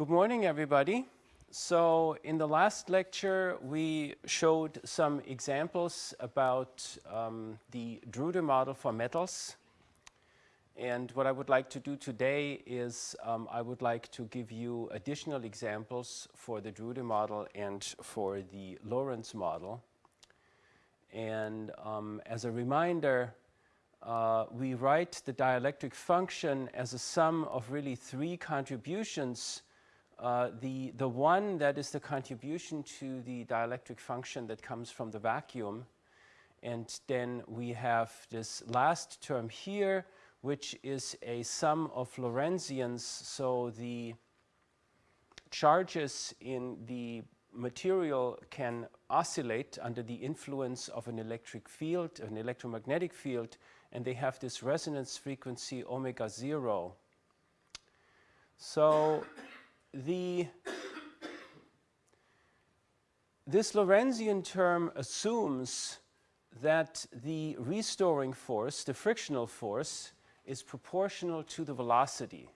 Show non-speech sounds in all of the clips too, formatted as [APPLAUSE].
Good morning, everybody. So in the last lecture, we showed some examples about um, the Drude model for metals. And what I would like to do today is um, I would like to give you additional examples for the Drude model and for the Lorentz model. And um, as a reminder, uh, we write the dielectric function as a sum of really three contributions uh, the, the one that is the contribution to the dielectric function that comes from the vacuum. And then we have this last term here, which is a sum of Lorentzians. So the charges in the material can oscillate under the influence of an electric field, an electromagnetic field, and they have this resonance frequency omega zero. So the this Lorentzian term assumes that the restoring force, the frictional force, is proportional to the velocity.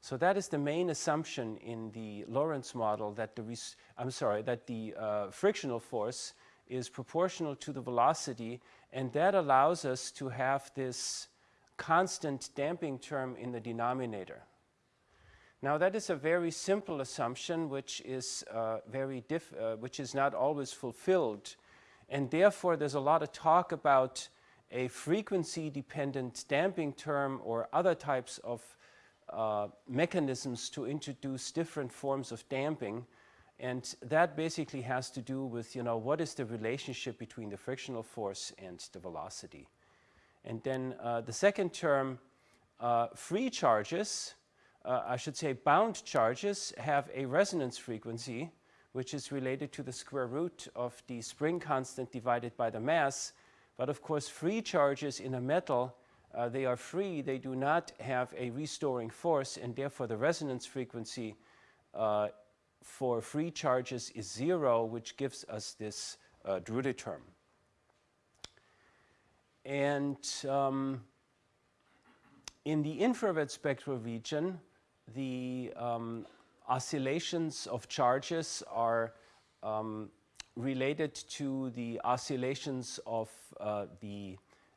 So that is the main assumption in the Lorentz model that the, I'm sorry, that the uh, frictional force is proportional to the velocity and that allows us to have this constant damping term in the denominator. Now that is a very simple assumption which is uh, very uh, which is not always fulfilled and therefore there's a lot of talk about a frequency dependent damping term or other types of uh, mechanisms to introduce different forms of damping and that basically has to do with you know what is the relationship between the frictional force and the velocity. And then uh, the second term uh, free charges uh, I should say bound charges have a resonance frequency which is related to the square root of the spring constant divided by the mass. But of course free charges in a metal, uh, they are free, they do not have a restoring force and therefore the resonance frequency uh, for free charges is zero which gives us this uh, Drude term. And um, in the infrared spectral region, the um, oscillations of charges are um, related to the oscillations of uh, the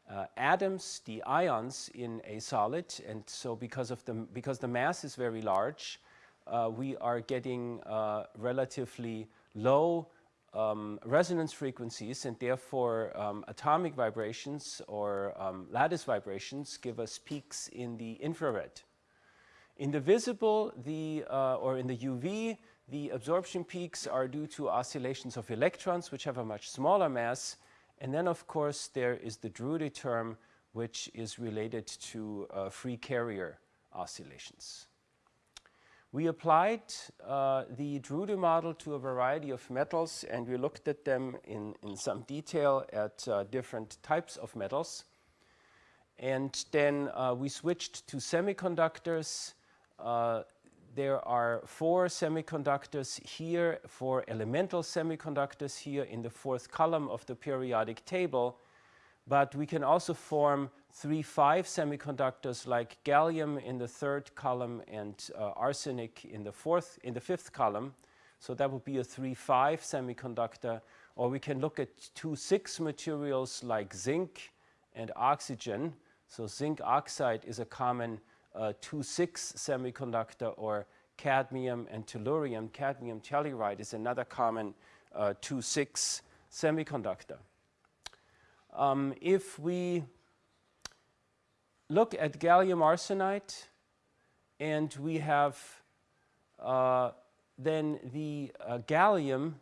uh, atoms, the ions in a solid. And so because, of the, because the mass is very large, uh, we are getting uh, relatively low um, resonance frequencies and therefore um, atomic vibrations or um, lattice vibrations give us peaks in the infrared. In the visible, the, uh, or in the UV, the absorption peaks are due to oscillations of electrons, which have a much smaller mass. And then, of course, there is the Drude term, which is related to uh, free carrier oscillations. We applied uh, the Drude model to a variety of metals, and we looked at them in, in some detail at uh, different types of metals. And then uh, we switched to semiconductors uh, there are four semiconductors here, four elemental semiconductors here in the fourth column of the periodic table. But we can also form three, five semiconductors like gallium in the third column and uh, arsenic in the fourth, in the fifth column. So that would be a three, five semiconductor. Or we can look at two, six materials like zinc and oxygen. So zinc oxide is a common uh, 2,6 semiconductor or cadmium and tellurium. Cadmium telluride is another common uh, 2,6 semiconductor. Um, if we look at gallium arsenide and we have uh, then the uh, gallium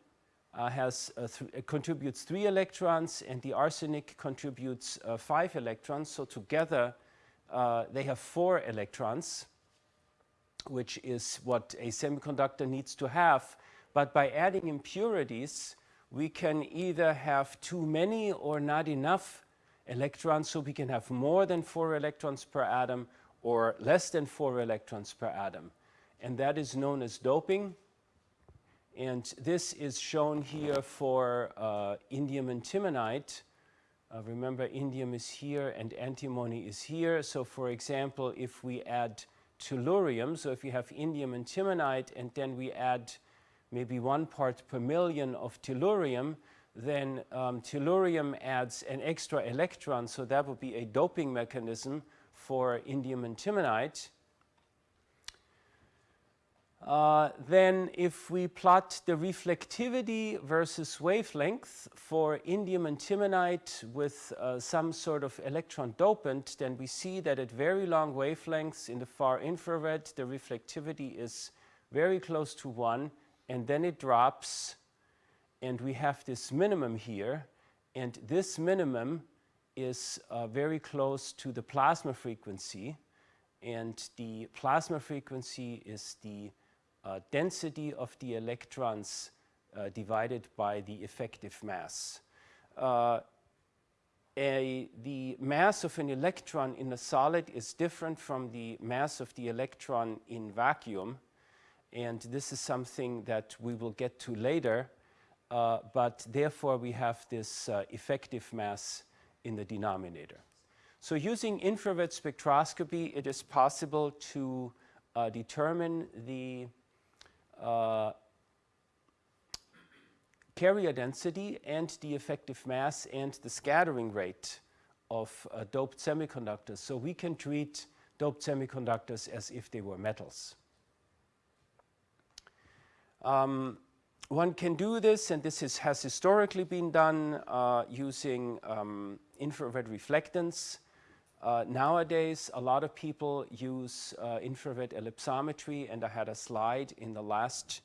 uh, has uh, th contributes three electrons and the arsenic contributes uh, five electrons. So together uh, they have four electrons, which is what a semiconductor needs to have. But by adding impurities, we can either have too many or not enough electrons, so we can have more than four electrons per atom or less than four electrons per atom. And that is known as doping. And this is shown here for uh, indium antimonide. Uh, remember indium is here and antimony is here. So for example, if we add tellurium, so if you have indium and antimonide and then we add maybe one part per million of tellurium, then um, tellurium adds an extra electron, so that would be a doping mechanism for indium and antimonide. Uh, then if we plot the reflectivity versus wavelength for indium antimonide with uh, some sort of electron dopant, then we see that at very long wavelengths in the far infrared, the reflectivity is very close to 1, and then it drops, and we have this minimum here, and this minimum is uh, very close to the plasma frequency, and the plasma frequency is the uh, density of the electrons uh, divided by the effective mass. Uh, a, the mass of an electron in a solid is different from the mass of the electron in vacuum. And this is something that we will get to later. Uh, but therefore, we have this uh, effective mass in the denominator. So using infrared spectroscopy, it is possible to uh, determine the uh, carrier density and the effective mass and the scattering rate of uh, doped semiconductors. So we can treat doped semiconductors as if they were metals. Um, one can do this, and this is, has historically been done uh, using um, infrared reflectance. Uh, nowadays, a lot of people use uh, infrared ellipsometry, and I had a slide in the last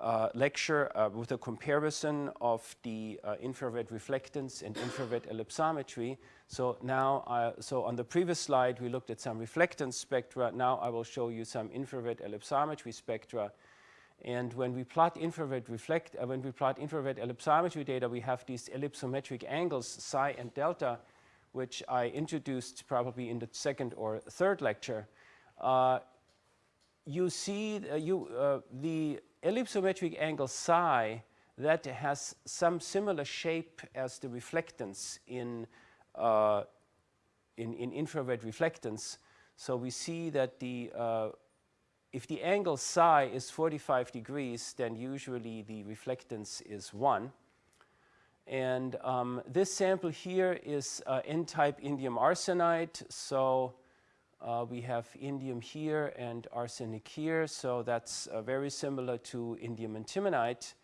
uh, lecture uh, with a comparison of the uh, infrared reflectance and infrared ellipsometry. So now, so on the previous slide, we looked at some reflectance spectra. Now I will show you some infrared ellipsometry spectra. And when we plot infrared reflect, uh, when we plot infrared ellipsometry data, we have these ellipsometric angles, psi and delta, which I introduced probably in the second or third lecture, uh, you see uh, you, uh, the ellipsometric angle psi that has some similar shape as the reflectance in, uh, in, in, infrared reflectance. So we see that the, uh, if the angle psi is 45 degrees, then usually the reflectance is 1. And um, this sample here is uh, N-type indium arsenide. So uh, we have indium here and arsenic here. So that's uh, very similar to indium antimonide.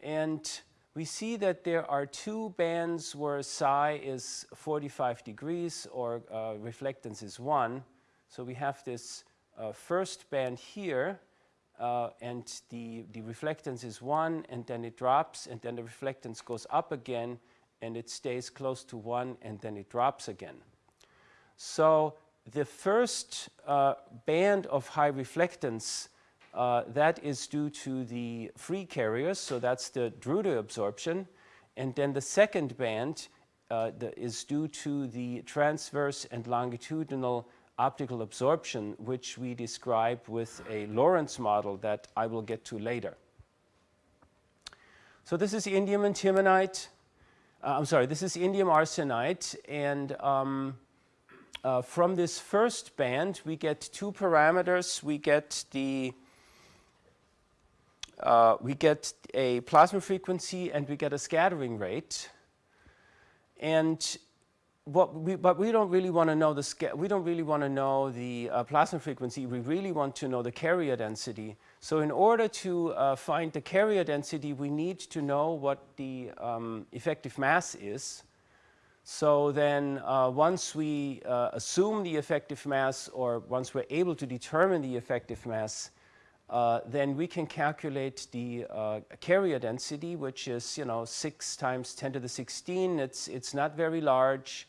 And we see that there are two bands where psi is 45 degrees or uh, reflectance is 1. So we have this uh, first band here uh, and the, the reflectance is 1 and then it drops and then the reflectance goes up again and it stays close to 1 and then it drops again. So the first uh, band of high reflectance uh, that is due to the free carriers, so that's the Drude absorption. And then the second band uh, the, is due to the transverse and longitudinal optical absorption, which we describe with a Lorentz model that I will get to later. So this is indium antimonide. Uh, I'm sorry, this is indium arsenide. And um, uh, from this first band, we get two parameters. We get the uh, we get a plasma frequency and we get a scattering rate. And what we, but we don't really want to know the we don't really want to know the uh, plasma frequency. We really want to know the carrier density. So in order to uh, find the carrier density, we need to know what the um, effective mass is. So then uh, once we uh, assume the effective mass or once we're able to determine the effective mass, uh, then we can calculate the uh, carrier density, which is, you know, 6 times 10 to the 16. It's, it's not very large.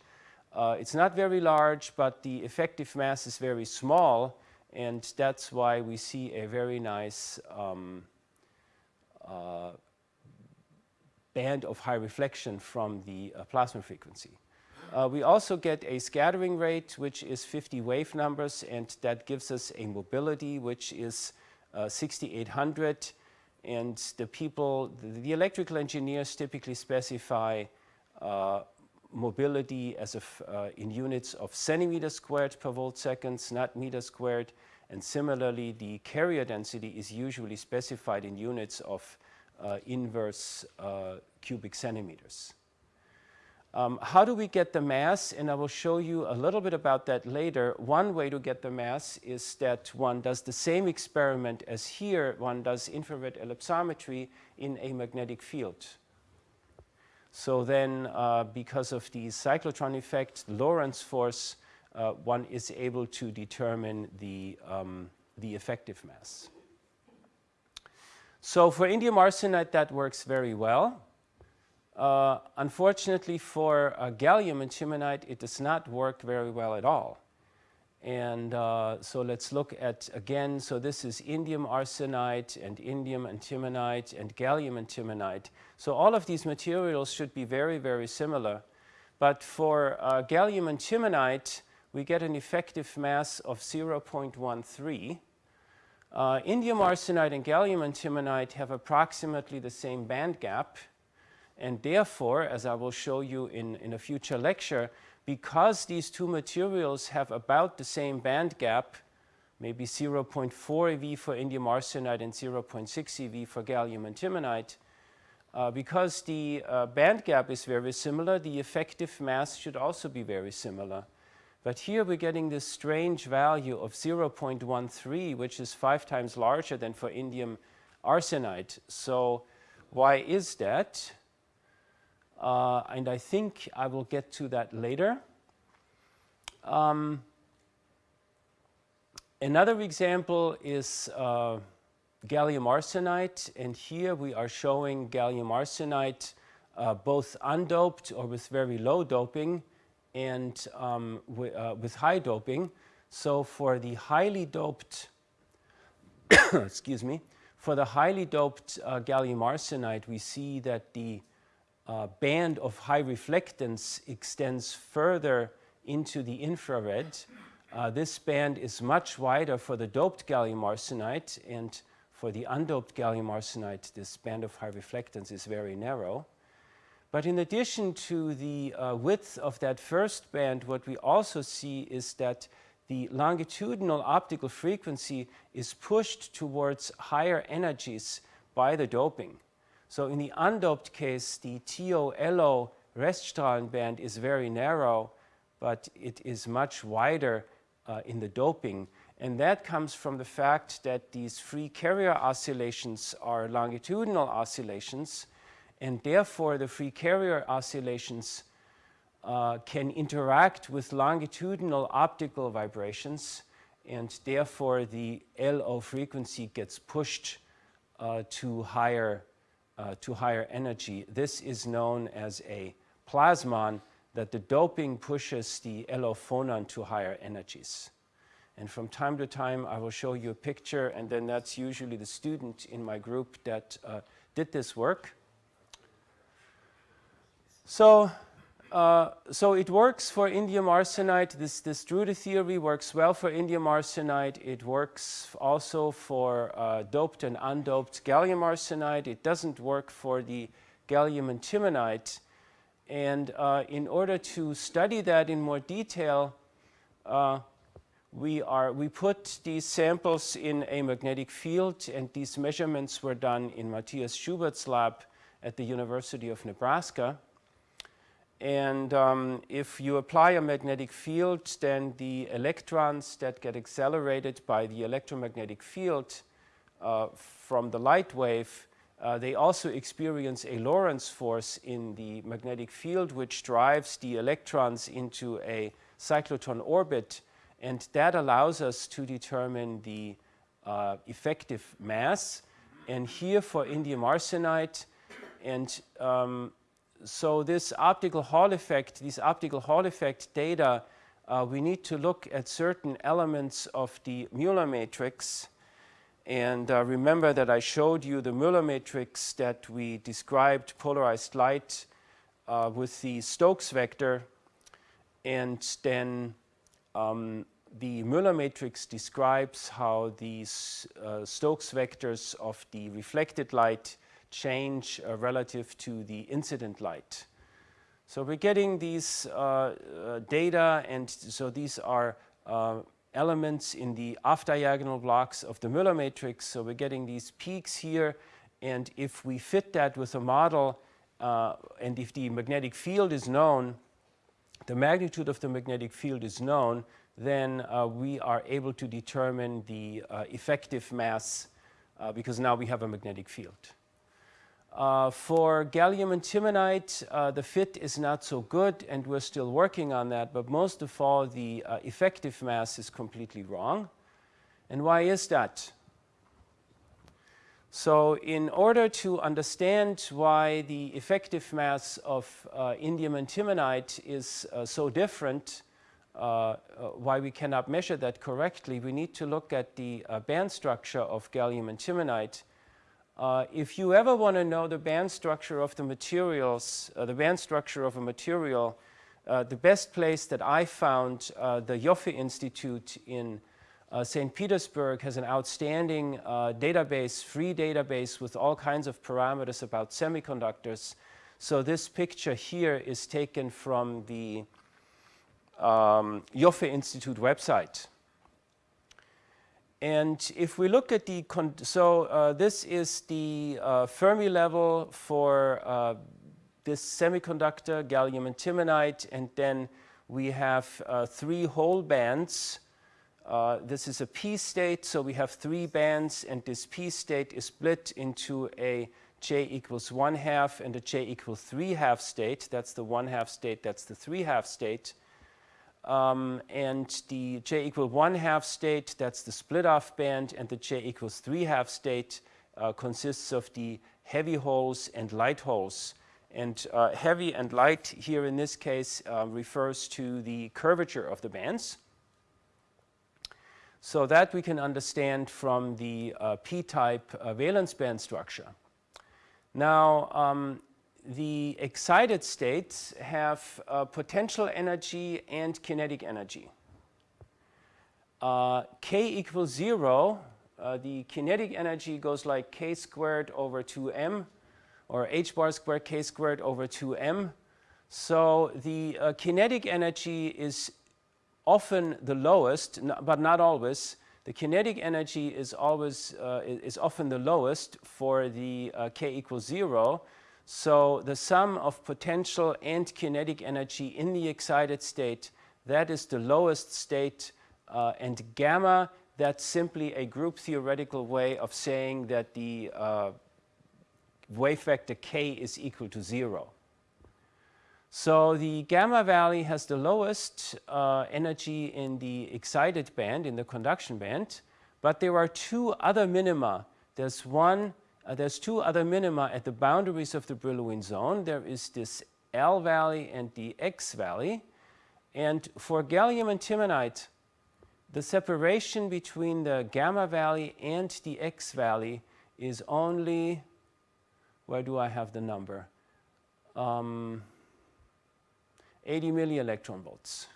Uh, it's not very large, but the effective mass is very small, and that's why we see a very nice um, uh, band of high reflection from the uh, plasma frequency. Uh, we also get a scattering rate, which is 50 wave numbers, and that gives us a mobility, which is uh, 6800. And the people, the, the, electrical engineers typically specify uh, mobility as uh, in units of centimeters squared per volt seconds, not meters squared. And similarly, the carrier density is usually specified in units of uh, inverse uh, cubic centimeters. Um, how do we get the mass? And I will show you a little bit about that later. One way to get the mass is that one does the same experiment as here. One does infrared ellipsometry in a magnetic field. So then, uh, because of the cyclotron effect, Lorentz force, uh, one is able to determine the, um, the effective mass. So for indium arsenide, that works very well. Uh, unfortunately for uh, gallium antimonide, it does not work very well at all. And uh, so let's look at, again, so this is indium arsenide and indium antimonide and gallium antimonide. So all of these materials should be very, very similar. But for uh, gallium antimonide, we get an effective mass of 0.13. Uh, indium arsenide and gallium antimonide have approximately the same band gap. And therefore, as I will show you in, in a future lecture, because these two materials have about the same band gap, maybe 0.4 eV for indium arsenide and 0.6 eV for gallium antimonide, uh, because the uh, band gap is very similar, the effective mass should also be very similar. But here we're getting this strange value of 0.13, which is five times larger than for indium arsenide. So why is that? Uh, and I think I will get to that later. Um, another example is uh, gallium arsenide, and here we are showing gallium arsenide uh, both undoped or with very low doping and um, uh, with high doping. So for the highly doped, [COUGHS] excuse me, for the highly doped uh, gallium arsenide, we see that the uh, band of high reflectance extends further into the infrared. Uh, this band is much wider for the doped gallium arsenide and for the undoped gallium arsenide this band of high reflectance is very narrow. But in addition to the uh, width of that first band, what we also see is that the longitudinal optical frequency is pushed towards higher energies by the doping. So in the undoped case, the TO-LO Reststrahlenband is very narrow, but it is much wider uh, in the doping. And that comes from the fact that these free carrier oscillations are longitudinal oscillations, and therefore the free carrier oscillations uh, can interact with longitudinal optical vibrations, and therefore the LO frequency gets pushed uh, to higher uh, to higher energy. This is known as a plasmon that the doping pushes the LO phonon to higher energies. And from time to time, I will show you a picture, and then that's usually the student in my group that uh, did this work. So uh, so it works for indium arsenide. This, this Drude theory works well for indium arsenide. It works also for uh, doped and undoped gallium arsenide. It doesn't work for the gallium antimonide. And uh, in order to study that in more detail, uh, we, are, we put these samples in a magnetic field, and these measurements were done in Matthias Schubert's lab at the University of Nebraska. And um, if you apply a magnetic field, then the electrons that get accelerated by the electromagnetic field uh, from the light wave, uh, they also experience a Lorentz force in the magnetic field, which drives the electrons into a cyclotron orbit. And that allows us to determine the uh, effective mass. And here for indium arsenide, and um, so this optical Hall effect, these optical Hall effect data, uh, we need to look at certain elements of the Mueller matrix. And uh, remember that I showed you the Mueller matrix that we described polarized light uh, with the Stokes vector. And then um, the Mueller matrix describes how these uh, Stokes vectors of the reflected light change uh, relative to the incident light. So we're getting these uh, uh, data and so these are uh, elements in the off-diagonal blocks of the Mueller matrix. So we're getting these peaks here and if we fit that with a model uh, and if the magnetic field is known, the magnitude of the magnetic field is known, then uh, we are able to determine the uh, effective mass because now we have a magnetic field. Uh, for gallium antimonide, uh, the fit is not so good and we're still working on that, but most of all the uh, effective mass is completely wrong. And why is that? So in order to understand why the effective mass of uh, indium antimonide is uh, so different, why we cannot measure that correctly, we need to look at the band structure of gallium antimonide uh, if you ever want to know the band structure of the materials, uh, the band structure of a material, uh, the best place that I found, uh, the Ioffe Institute in uh, St. Petersburg has an outstanding database, free database with all kinds of parameters about semiconductors. So this picture here is taken from the um, Ioffe Institute website. And if we look at the, so uh, this is the uh, Fermi level for uh, this semiconductor, gallium antimonide, and then we have uh, three hole bands. Uh, this is a p state, so we have three bands, and this p state is split into a j equals 1 half and a j equals 3 half state. That's the 1 half state, that's the 3 half state. Um, and the j equal 1 half state, that's the split off band, and the j equals 3 half state uh, consists of the heavy holes and light holes. And uh, heavy and light here in this case uh, refers to the curvature of the bands. So that we can understand from the uh, p-type uh, valence band structure. Now, um, the excited states have uh, potential energy and kinetic energy. Uh, k equals 0, uh, the kinetic energy goes like k squared over 2m or h bar squared k squared over 2m. So the uh, kinetic energy is often the lowest, but not always. The kinetic energy is always uh, is often the lowest for the uh, k equals 0 so the sum of potential and kinetic energy in the excited state, that is the lowest state. Uh, and gamma, that's simply a group theoretical way of saying that the uh, wave vector k is equal to 0. So the gamma valley has the lowest uh, energy in the excited band, in the conduction band, but there are two other minima. There's one uh, there's two other minima at the boundaries of the Brillouin zone. There is this L valley and the X valley. And for gallium antimonide, the separation between the gamma valley and the X valley is only, where do I have the number? Um, 80 millielectron volts.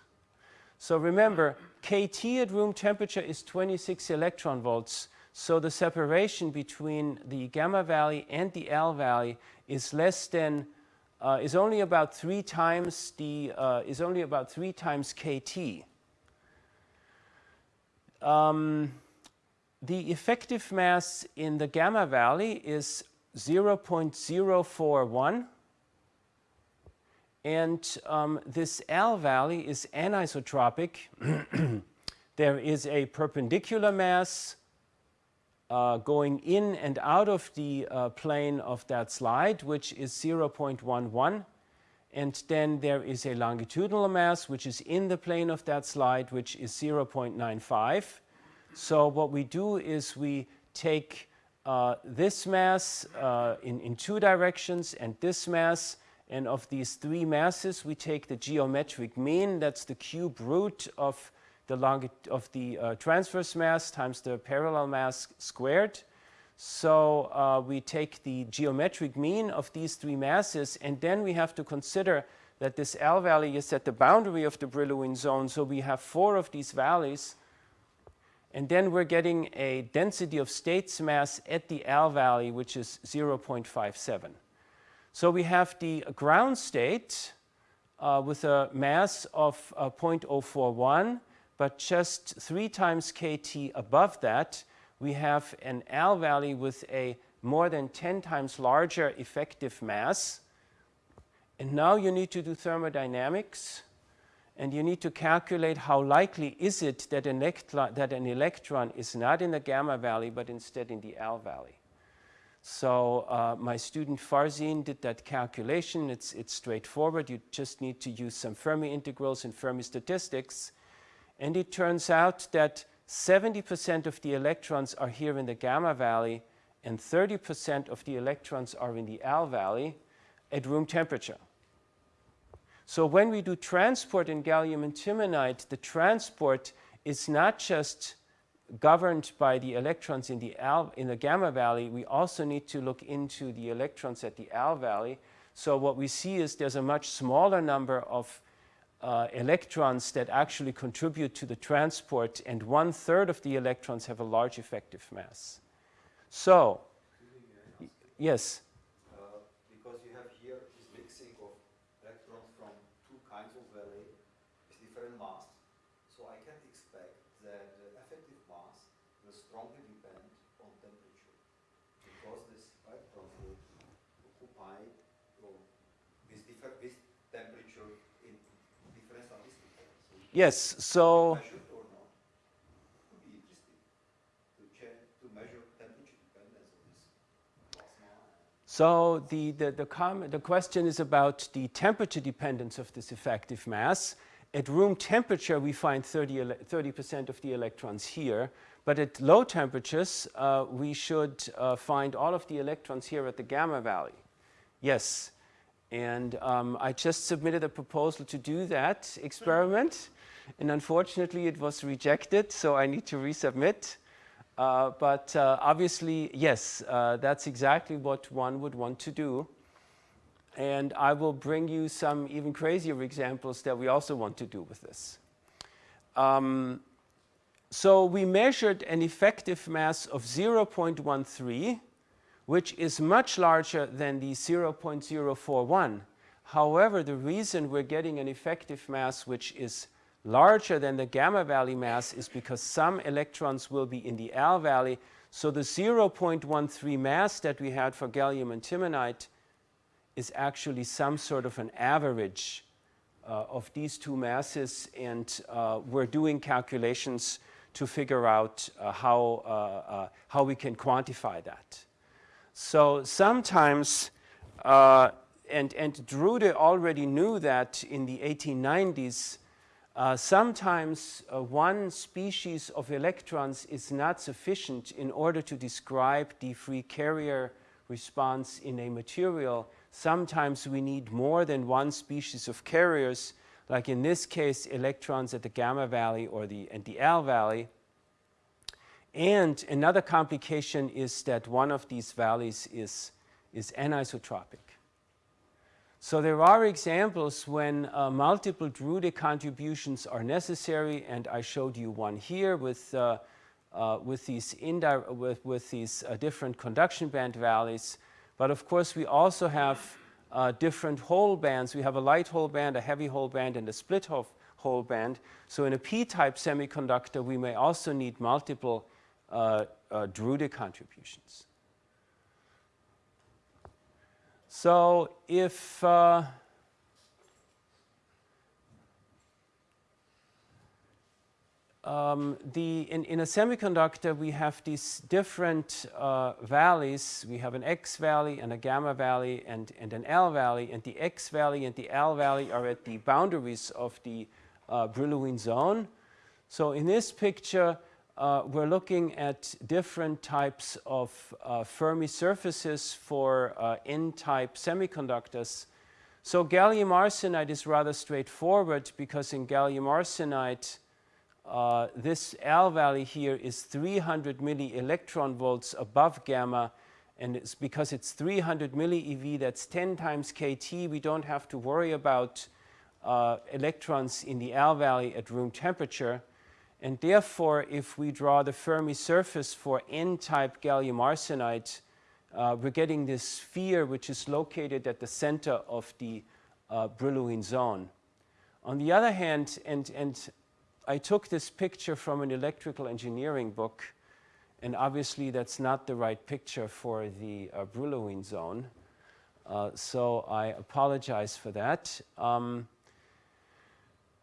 So remember, KT at room temperature is 26 electron volts. So the separation between the gamma valley and the L valley is less than, uh, is only about three times the, uh, is only about three times KT. Um, the effective mass in the gamma valley is 0.041 and um, this L valley is anisotropic. [CLEARS THROAT] there is a perpendicular mass uh, going in and out of the uh, plane of that slide, which is 0.11. And then there is a longitudinal mass, which is in the plane of that slide, which is 0.95. So what we do is we take uh, this mass uh, in, in two directions and this mass, and of these three masses, we take the geometric mean, that's the cube root of the long of the uh, transverse mass times the parallel mass squared. So uh, we take the geometric mean of these three masses and then we have to consider that this L valley is at the boundary of the Brillouin zone. So we have four of these valleys and then we're getting a density of states mass at the L valley which is 0.57. So we have the ground state uh, with a mass of uh, 0.041, but just three times kT above that, we have an L valley with a more than 10 times larger effective mass. And now you need to do thermodynamics and you need to calculate how likely is it that an, that an electron is not in the gamma valley but instead in the L valley. So uh, my student Farzin did that calculation. It's, it's straightforward. You just need to use some Fermi integrals and Fermi statistics. And it turns out that 70% of the electrons are here in the gamma valley and 30% of the electrons are in the L valley at room temperature. So when we do transport in gallium antimonide, the transport is not just governed by the electrons in the, L, in the gamma valley, we also need to look into the electrons at the L valley. So what we see is there's a much smaller number of uh, electrons that actually contribute to the transport, and one third of the electrons have a large effective mass. So, yes? Yes, so So the, the, the, comment, the question is about the temperature dependence of this effective mass. At room temperature, we find 30% of the electrons here. But at low temperatures, uh, we should uh, find all of the electrons here at the gamma valley. Yes. And um, I just submitted a proposal to do that experiment and unfortunately it was rejected, so I need to resubmit. Uh, but uh, obviously, yes, uh, that's exactly what one would want to do. And I will bring you some even crazier examples that we also want to do with this. Um, so we measured an effective mass of 0.13, which is much larger than the 0.041. However, the reason we're getting an effective mass which is larger than the gamma valley mass is because some electrons will be in the L valley. So the 0.13 mass that we had for gallium antimonide is actually some sort of an average uh, of these two masses and uh, we're doing calculations to figure out uh, how, uh, uh, how we can quantify that. So sometimes, uh, and, and Drude already knew that in the 1890s, uh, sometimes uh, one species of electrons is not sufficient in order to describe the free carrier response in a material. Sometimes we need more than one species of carriers, like in this case, electrons at the gamma valley or the, at the L valley. And another complication is that one of these valleys is, is anisotropic. So there are examples when uh, multiple Drude contributions are necessary, and I showed you one here with, uh, uh, with these, with, with these uh, different conduction band valleys. But of course, we also have uh, different hole bands. We have a light hole band, a heavy hole band, and a split hole band. So in a p-type semiconductor, we may also need multiple uh, Drude contributions. So if uh, um, the, in, in, a semiconductor we have these different uh, valleys. We have an X valley and a gamma valley and, and an L valley and the X valley and the L valley are at the boundaries of the uh, Brillouin zone. So in this picture uh, we're looking at different types of uh, Fermi surfaces for uh, N-type semiconductors. So gallium arsenide is rather straightforward because in gallium arsenide uh, this L valley here is 300 milli electron volts above gamma and it's because it's 300 milli eV that's 10 times kT we don't have to worry about uh, electrons in the L valley at room temperature and therefore, if we draw the Fermi surface for N-type gallium arsenide, uh, we're getting this sphere which is located at the center of the uh, Brillouin zone. On the other hand, and, and I took this picture from an electrical engineering book, and obviously that's not the right picture for the uh, Brillouin zone. Uh, so I apologize for that. Um,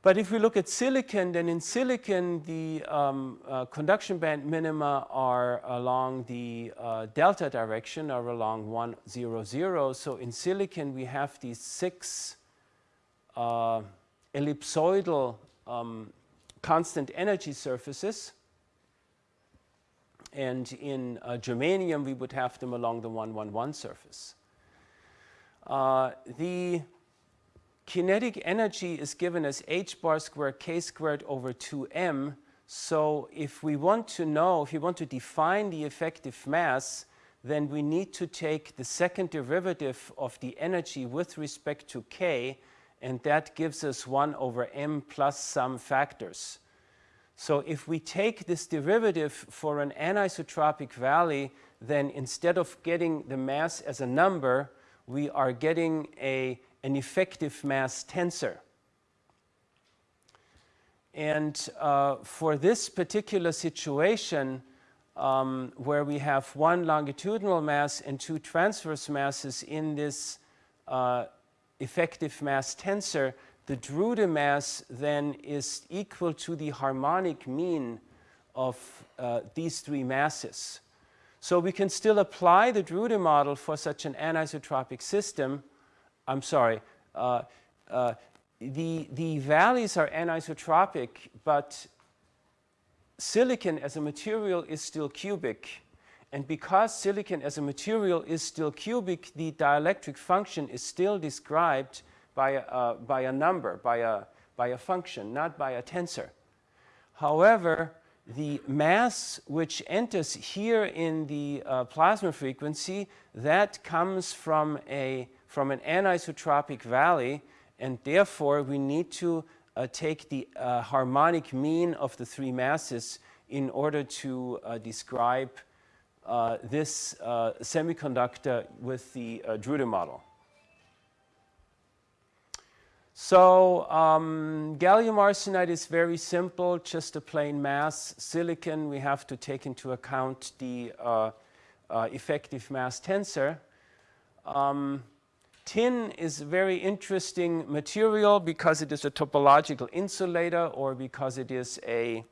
but if we look at silicon, then in silicon, the um, uh, conduction band minima are along the uh, delta direction or along 1, 0, 0. So in silicon, we have these six uh, ellipsoidal um, constant energy surfaces. And in uh, germanium, we would have them along the 111 surface. Uh, the kinetic energy is given as h bar squared k squared over 2m. So if we want to know, if we want to define the effective mass, then we need to take the second derivative of the energy with respect to k, and that gives us 1 over m plus some factors. So if we take this derivative for an anisotropic valley, then instead of getting the mass as a number, we are getting a, an effective mass tensor. And uh, for this particular situation, um, where we have one longitudinal mass and two transverse masses in this uh, effective mass tensor, the Drude mass then is equal to the harmonic mean of uh, these three masses. So we can still apply the Drude model for such an anisotropic system. I'm sorry, uh, uh, the, the valleys are anisotropic, but silicon as a material is still cubic. And because silicon as a material is still cubic, the dielectric function is still described by a, uh, by a number, by a, by a function, not by a tensor. However, the mass which enters here in the uh, plasma frequency, that comes from, a, from an anisotropic valley, and therefore we need to uh, take the uh, harmonic mean of the three masses in order to uh, describe uh, this uh, semiconductor with the Drude model. So um, gallium arsenide is very simple, just a plain mass. Silicon, we have to take into account the uh, uh, effective mass tensor. Um, tin is a very interesting material because it is a topological insulator or because it is a,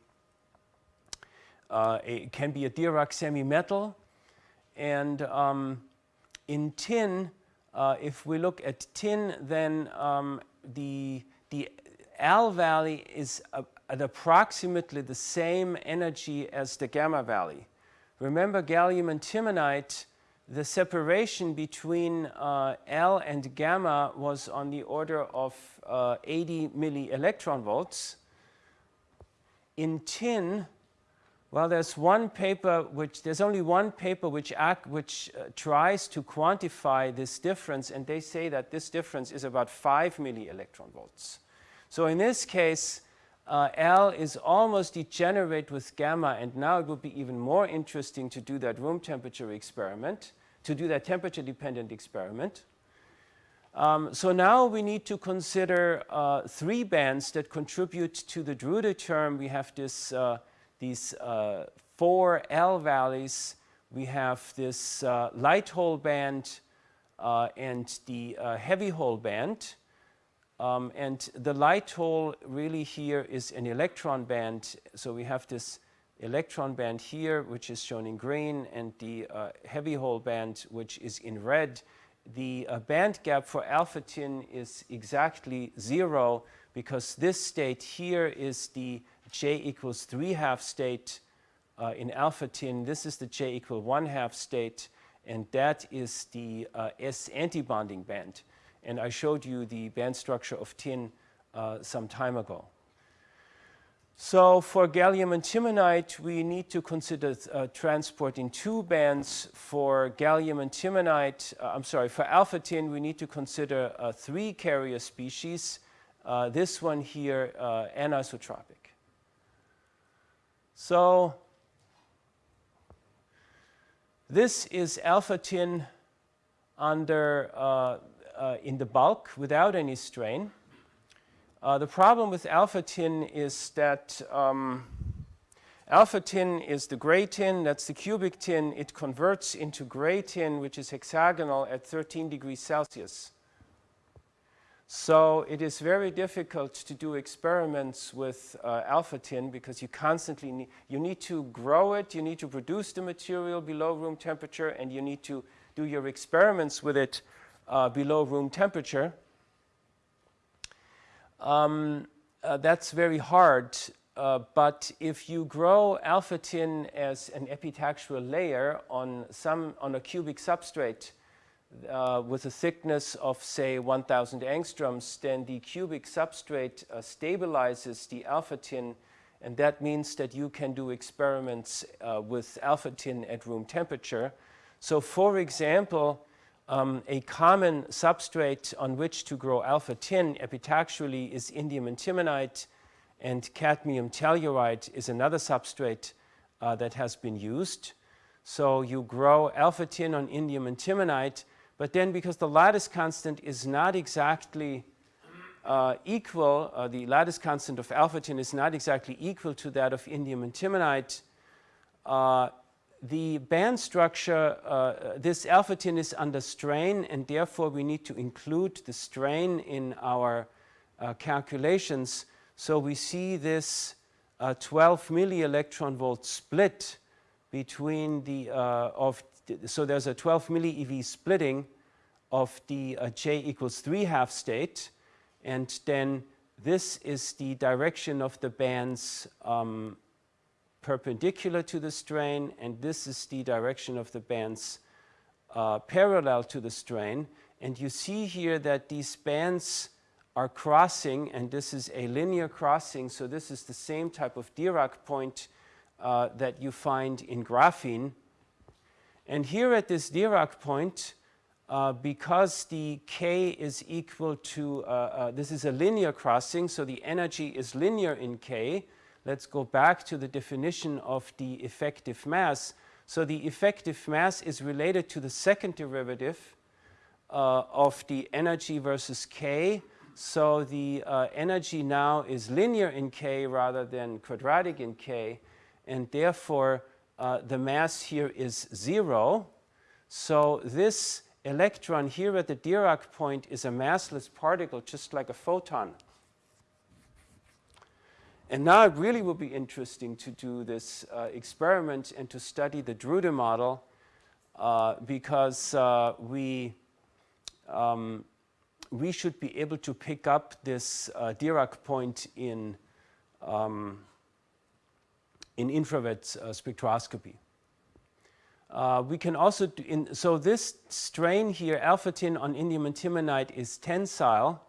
uh, it can be a Dirac semi-metal. And um, in tin, uh, if we look at tin, then um, the, the L valley is a, at approximately the same energy as the gamma valley. Remember gallium antimonide, the separation between uh, L and gamma was on the order of uh, 80 milli electron volts. In tin, well, there's one paper which, there's only one paper which, act, which uh, tries to quantify this difference, and they say that this difference is about 5 milli electron volts. So in this case, uh, L is almost degenerate with gamma, and now it would be even more interesting to do that room temperature experiment, to do that temperature dependent experiment. Um, so now we need to consider uh, three bands that contribute to the Drude term. We have this uh, these uh, four L valleys, we have this uh, light hole band uh, and the uh, heavy hole band. Um, and the light hole really here is an electron band. So we have this electron band here, which is shown in green, and the uh, heavy hole band, which is in red. The uh, band gap for alpha tin is exactly zero because this state here is the j equals 3 half state uh, in alpha tin. This is the j equal 1 half state, and that is the uh, S antibonding band. And I showed you the band structure of tin uh, some time ago. So for gallium antimonide, we need to consider uh, transport in two bands. For gallium antimonide, uh, I'm sorry, for alpha tin, we need to consider uh, three carrier species. Uh, this one here, uh, anisotropic. So this is alpha tin under uh, in the bulk without any strain. Uh, the problem with alpha tin is that um, alpha tin is the gray tin, that's the cubic tin. It converts into gray tin, which is hexagonal at 13 degrees Celsius. So it is very difficult to do experiments with uh, alpha tin because you constantly need, you need to grow it, you need to produce the material below room temperature, and you need to do your experiments with it uh, below room temperature. Um, uh, that's very hard, uh, but if you grow alpha tin as an epitaxial layer on, some, on a cubic substrate, uh, with a thickness of say 1000 angstroms, then the cubic substrate uh, stabilizes the alpha tin and that means that you can do experiments uh, with alpha tin at room temperature. So for example, um, a common substrate on which to grow alpha tin epitaxially is indium antimonide and cadmium telluride is another substrate uh, that has been used. So you grow alpha tin on indium antimonide but then because the lattice constant is not exactly uh, equal, uh, the lattice constant of alpha tin is not exactly equal to that of indium antimonide, uh, the band structure, uh, this alpha tin is under strain and therefore we need to include the strain in our uh, calculations. So we see this uh, 12 milli electron volt split between the, of so there's a 12 milli eV splitting of the uh, j equals 3 half state. And then this is the direction of the bands um, perpendicular to the strain, and this is the direction of the bands uh, parallel to the strain. And you see here that these bands are crossing, and this is a linear crossing, so this is the same type of Dirac point uh, that you find in graphene. And here at this Dirac point, uh, because the k is equal to, uh, uh, this is a linear crossing, so the energy is linear in k. Let's go back to the definition of the effective mass. So the effective mass is related to the second derivative uh, of the energy versus k. So the uh, energy now is linear in k rather than quadratic in k, and therefore the mass here is zero. So this electron here at the Dirac point is a massless particle, just like a photon. And now it really will be interesting to do this uh, experiment and to study the Drude model uh, because uh, we, um, we should be able to pick up this uh, Dirac point in, um, in infrared uh, spectroscopy. Uh, we can also, do in, so this strain here, alpha tin on indium antimonide is tensile.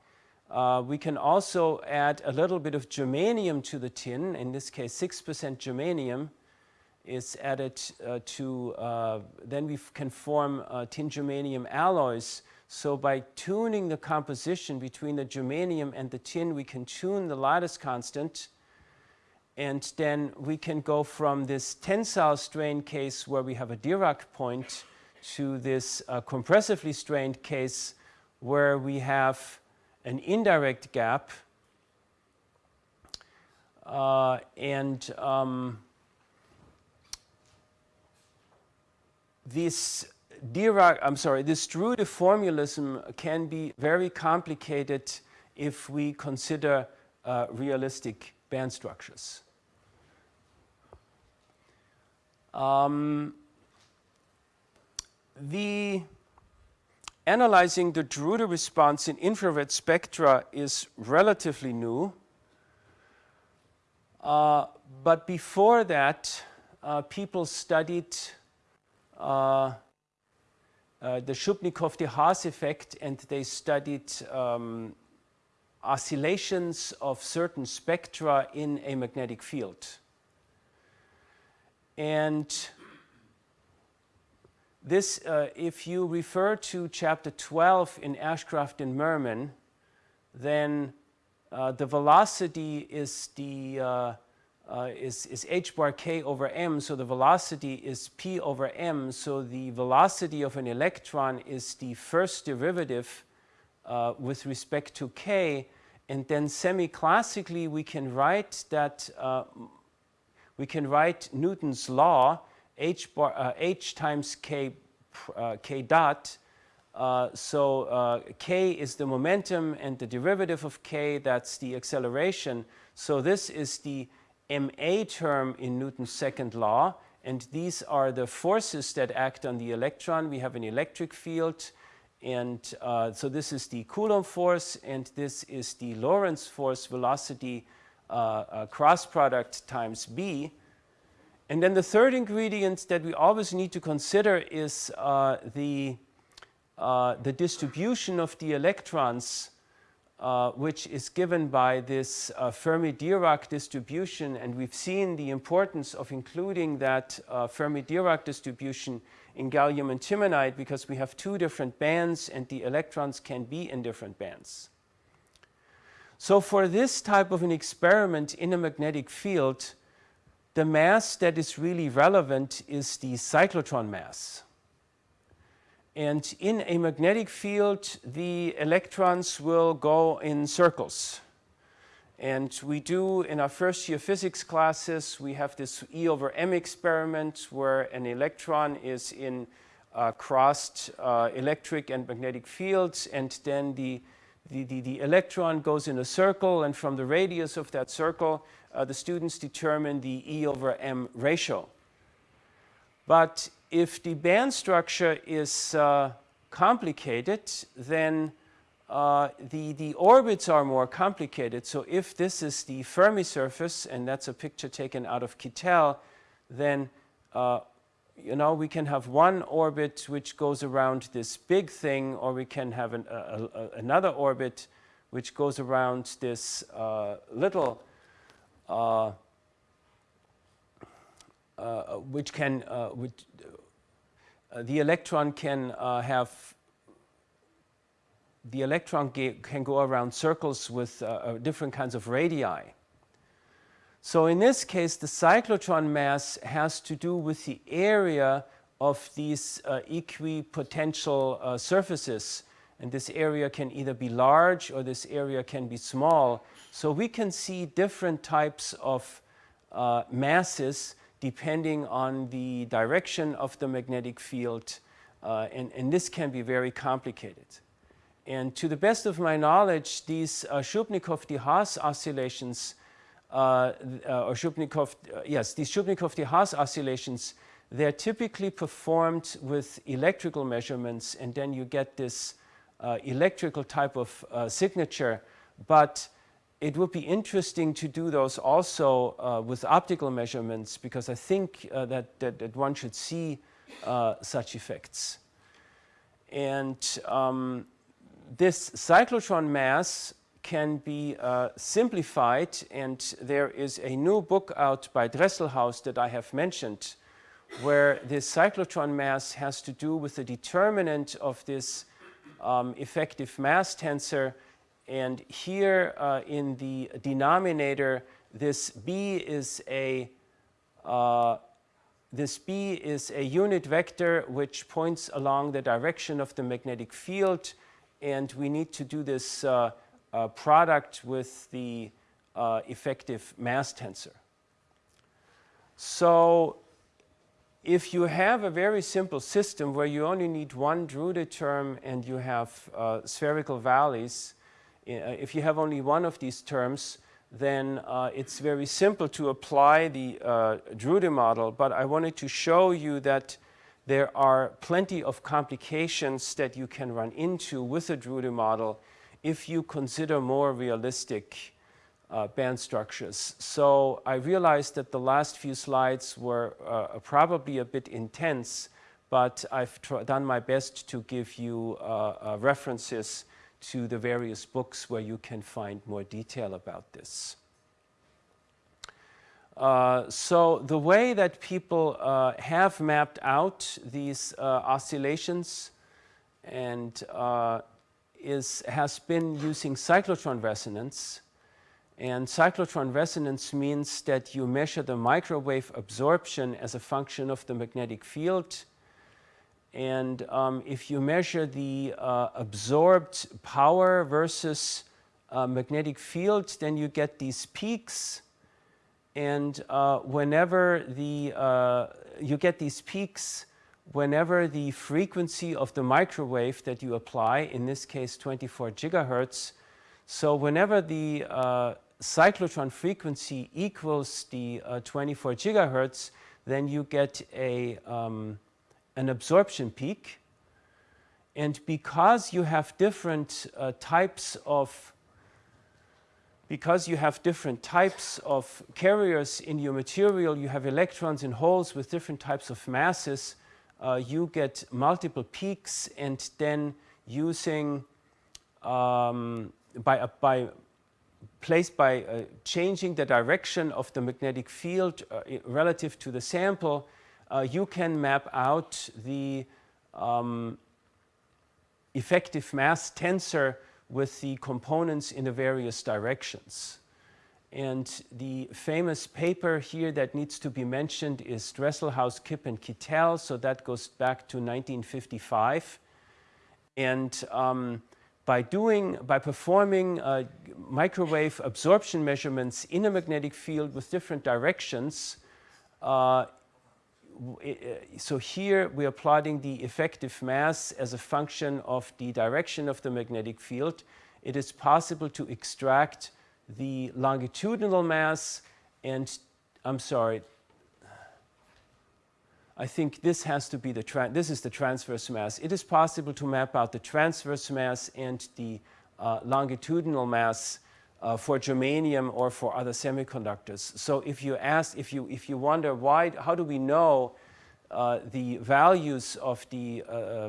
Uh, we can also add a little bit of germanium to the tin, in this case 6% germanium is added uh, to, uh, then we can form uh, tin germanium alloys. So by tuning the composition between the germanium and the tin, we can tune the lattice constant and then we can go from this tensile strain case where we have a Dirac point to this uh, compressively strained case where we have an indirect gap. Uh, and um, this Dirac, I'm sorry, this Drude formalism can be very complicated if we consider uh, realistic band structures. Um, the analyzing the Drude response in infrared spectra is relatively new. Uh, but before that, uh, people studied uh, uh the Shubnikov-de Haas effect and they studied um, oscillations of certain spectra in a magnetic field. And this, uh, if you refer to chapter 12 in Ashcroft and Mermin, then uh, the velocity is the uh, uh, is, is h bar k over m, so the velocity is p over m, so the velocity of an electron is the first derivative uh, with respect to k, and then semi-classically we can write that uh, we can write Newton's law h, bar, uh, h times k, uh, k dot. Uh, so uh, k is the momentum and the derivative of k, that's the acceleration. So this is the ma term in Newton's second law. And these are the forces that act on the electron. We have an electric field and uh, so this is the Coulomb force, and this is the Lorentz force velocity uh, cross product times B. And then the third ingredient that we always need to consider is uh, the, uh, the distribution of the electrons, uh, which is given by this Fermi-Dirac distribution. And we've seen the importance of including that Fermi-Dirac distribution in gallium antimonide because we have two different bands and the electrons can be in different bands. So for this type of an experiment in a magnetic field, the mass that is really relevant is the cyclotron mass. And in a magnetic field, the electrons will go in circles. And we do, in our first year physics classes, we have this E over M experiment where an electron is in uh, crossed uh, electric and magnetic fields, and then the, the, the, the, electron goes in a circle, and from the radius of that circle, uh, the students determine the E over M ratio. But if the band structure is uh, complicated, then uh, the, the orbits are more complicated. So if this is the Fermi surface, and that's a picture taken out of Kittel, then uh, you know, we can have one orbit which goes around this big thing, or we can have an, a, a, another orbit which goes around this uh, little, uh, uh, which can, which, the electron can have the electron can go around circles with uh, uh, different kinds of radii. So in this case, the cyclotron mass has to do with the area of these uh, equipotential uh, surfaces. And this area can either be large or this area can be small. So we can see different types of uh, masses depending on the direction of the magnetic field. Uh, and, and this can be very complicated. And to the best of my knowledge, these uh, Shubnikov-de Haas oscillations, uh, uh, or Shubnikov, uh, yes, these Shubnikov-de Haas oscillations, they're typically performed with electrical measurements, and then you get this uh, electrical type of uh, signature. But it would be interesting to do those also with optical measurements, because I think that, that, that, one should see such effects. And um, this cyclotron mass can be uh, simplified and there is a new book out by Dresselhaus that I have mentioned where this cyclotron mass has to do with the determinant of this um, effective mass tensor and here uh, in the denominator this B is a uh, this B is a unit vector which points along the direction of the magnetic field and we need to do this uh, uh, product with the uh, effective mass tensor. So if you have a very simple system where you only need one Drude term and you have uh, spherical valleys, uh, if you have only one of these terms, then uh, it's very simple to apply the Drude model. But I wanted to show you that there are plenty of complications that you can run into with a Drude model if you consider more realistic uh, band structures. So I realized that the last few slides were uh, probably a bit intense, but I've done my best to give you uh, uh, references to the various books where you can find more detail about this. Uh, so the way that people uh, have mapped out these oscillations and is, has been using cyclotron resonance. And cyclotron resonance means that you measure the microwave absorption as a function of the magnetic field. And um, if you measure the uh, absorbed power versus uh, magnetic field, then you get these peaks. And uh, whenever the, uh, you get these peaks, whenever the frequency of the microwave that you apply, in this case 24 gigahertz, so whenever the uh, cyclotron frequency equals the uh, 24 gigahertz, then you get a, um, an absorption peak. And because you have different uh, types of because you have different types of carriers in your material, you have electrons in holes with different types of masses, uh, you get multiple peaks and then using um, by, by placed by uh, changing the direction of the magnetic field uh, relative to the sample, uh, you can map out the um, effective mass tensor with the components in the various directions. And the famous paper here that needs to be mentioned is Dresselhaus, Kip and Kittel, so that goes back to 1955. And um, by doing, by performing uh, microwave absorption measurements in a magnetic field with different directions, uh, so here we are plotting the effective mass as a function of the direction of the magnetic field. It is possible to extract the longitudinal mass and, I'm sorry, I think this has to be the, this is the transverse mass. It is possible to map out the transverse mass and the uh, longitudinal mass uh, for germanium or for other semiconductors. So if you ask, if you, if you wonder why, how do we know uh, the values of the uh,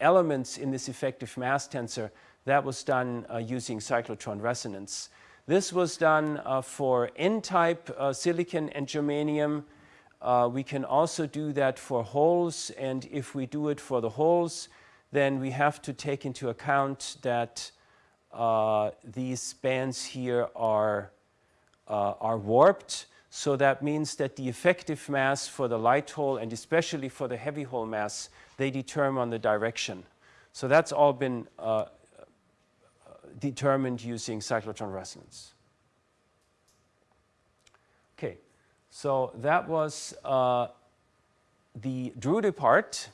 elements in this effective mass tensor, that was done uh, using cyclotron resonance. This was done uh, for N-type silicon and germanium, uh, we can also do that for holes, and if we do it for the holes, then we have to take into account that uh, these bands here are, uh, are warped. So that means that the effective mass for the light hole, and especially for the heavy hole mass, they determine the direction. So that's all been uh, determined using cyclotron resonance. Okay. So that was uh, the Drude part.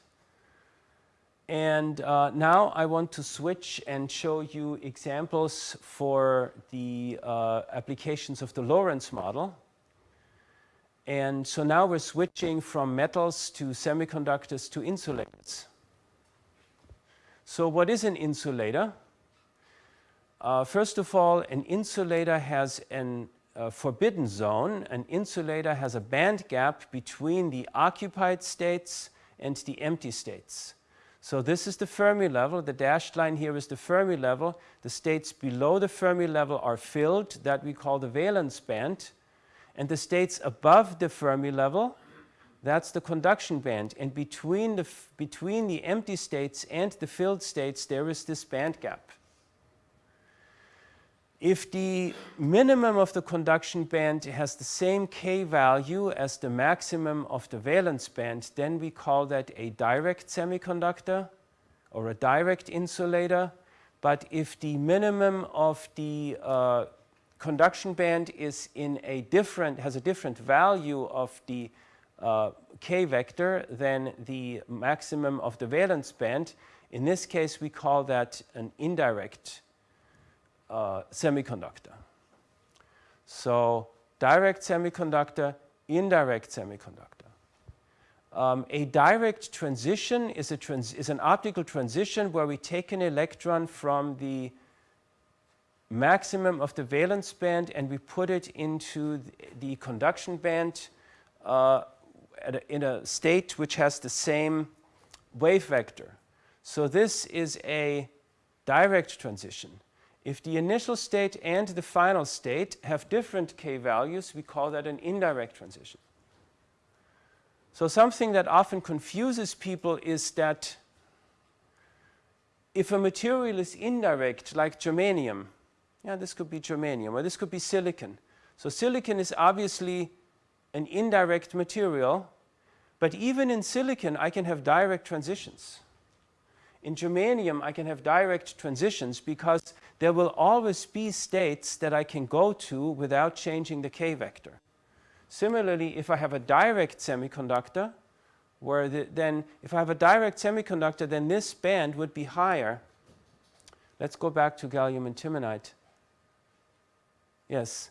And uh, now I want to switch and show you examples for the uh, applications of the Lorentz model. And so now we're switching from metals to semiconductors to insulators. So what is an insulator? Uh, first of all, an insulator has an forbidden zone, an insulator has a band gap between the occupied states and the empty states. So this is the Fermi level. The dashed line here is the Fermi level. The states below the Fermi level are filled, that we call the valence band. And the states above the Fermi level, that's the conduction band. And between the, between the empty states and the filled states, there is this band gap. If the minimum of the conduction band has the same k value as the maximum of the valence band, then we call that a direct semiconductor or a direct insulator. But if the minimum of the uh, conduction band is in a different, has a different value of the uh, k vector than the maximum of the valence band, in this case we call that an indirect uh, semiconductor. So direct semiconductor, indirect semiconductor. Um, a direct transition is, a trans is an optical transition where we take an electron from the maximum of the valence band and we put it into the conduction band uh, a, in a state which has the same wave vector. So this is a direct transition. If the initial state and the final state have different k values, we call that an indirect transition. So something that often confuses people is that if a material is indirect, like germanium, yeah, this could be germanium, or this could be silicon. So silicon is obviously an indirect material, But even in silicon, I can have direct transitions. In germanium, I can have direct transitions because there will always be states that I can go to without changing the k vector. Similarly, if I have a direct semiconductor, where the, then if I have a direct semiconductor, then this band would be higher. Let's go back to gallium antimonide. Yes.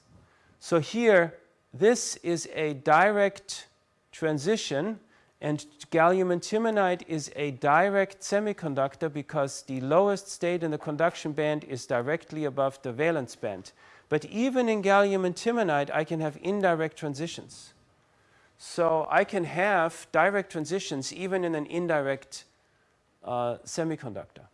So here, this is a direct transition and gallium antimonide is a direct semiconductor because the lowest state in the conduction band is directly above the valence band. But even in gallium antimonide, I can have indirect transitions. So I can have direct transitions even in an indirect uh, semiconductor.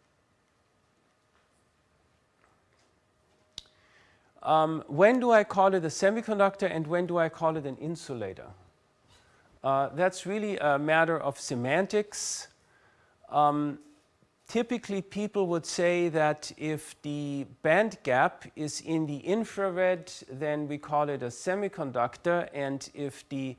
Um, when do I call it a semiconductor and when do I call it an insulator? Uh, that's really a matter of semantics. Um, typically people would say that if the band gap is in the infrared, then we call it a semiconductor, and if the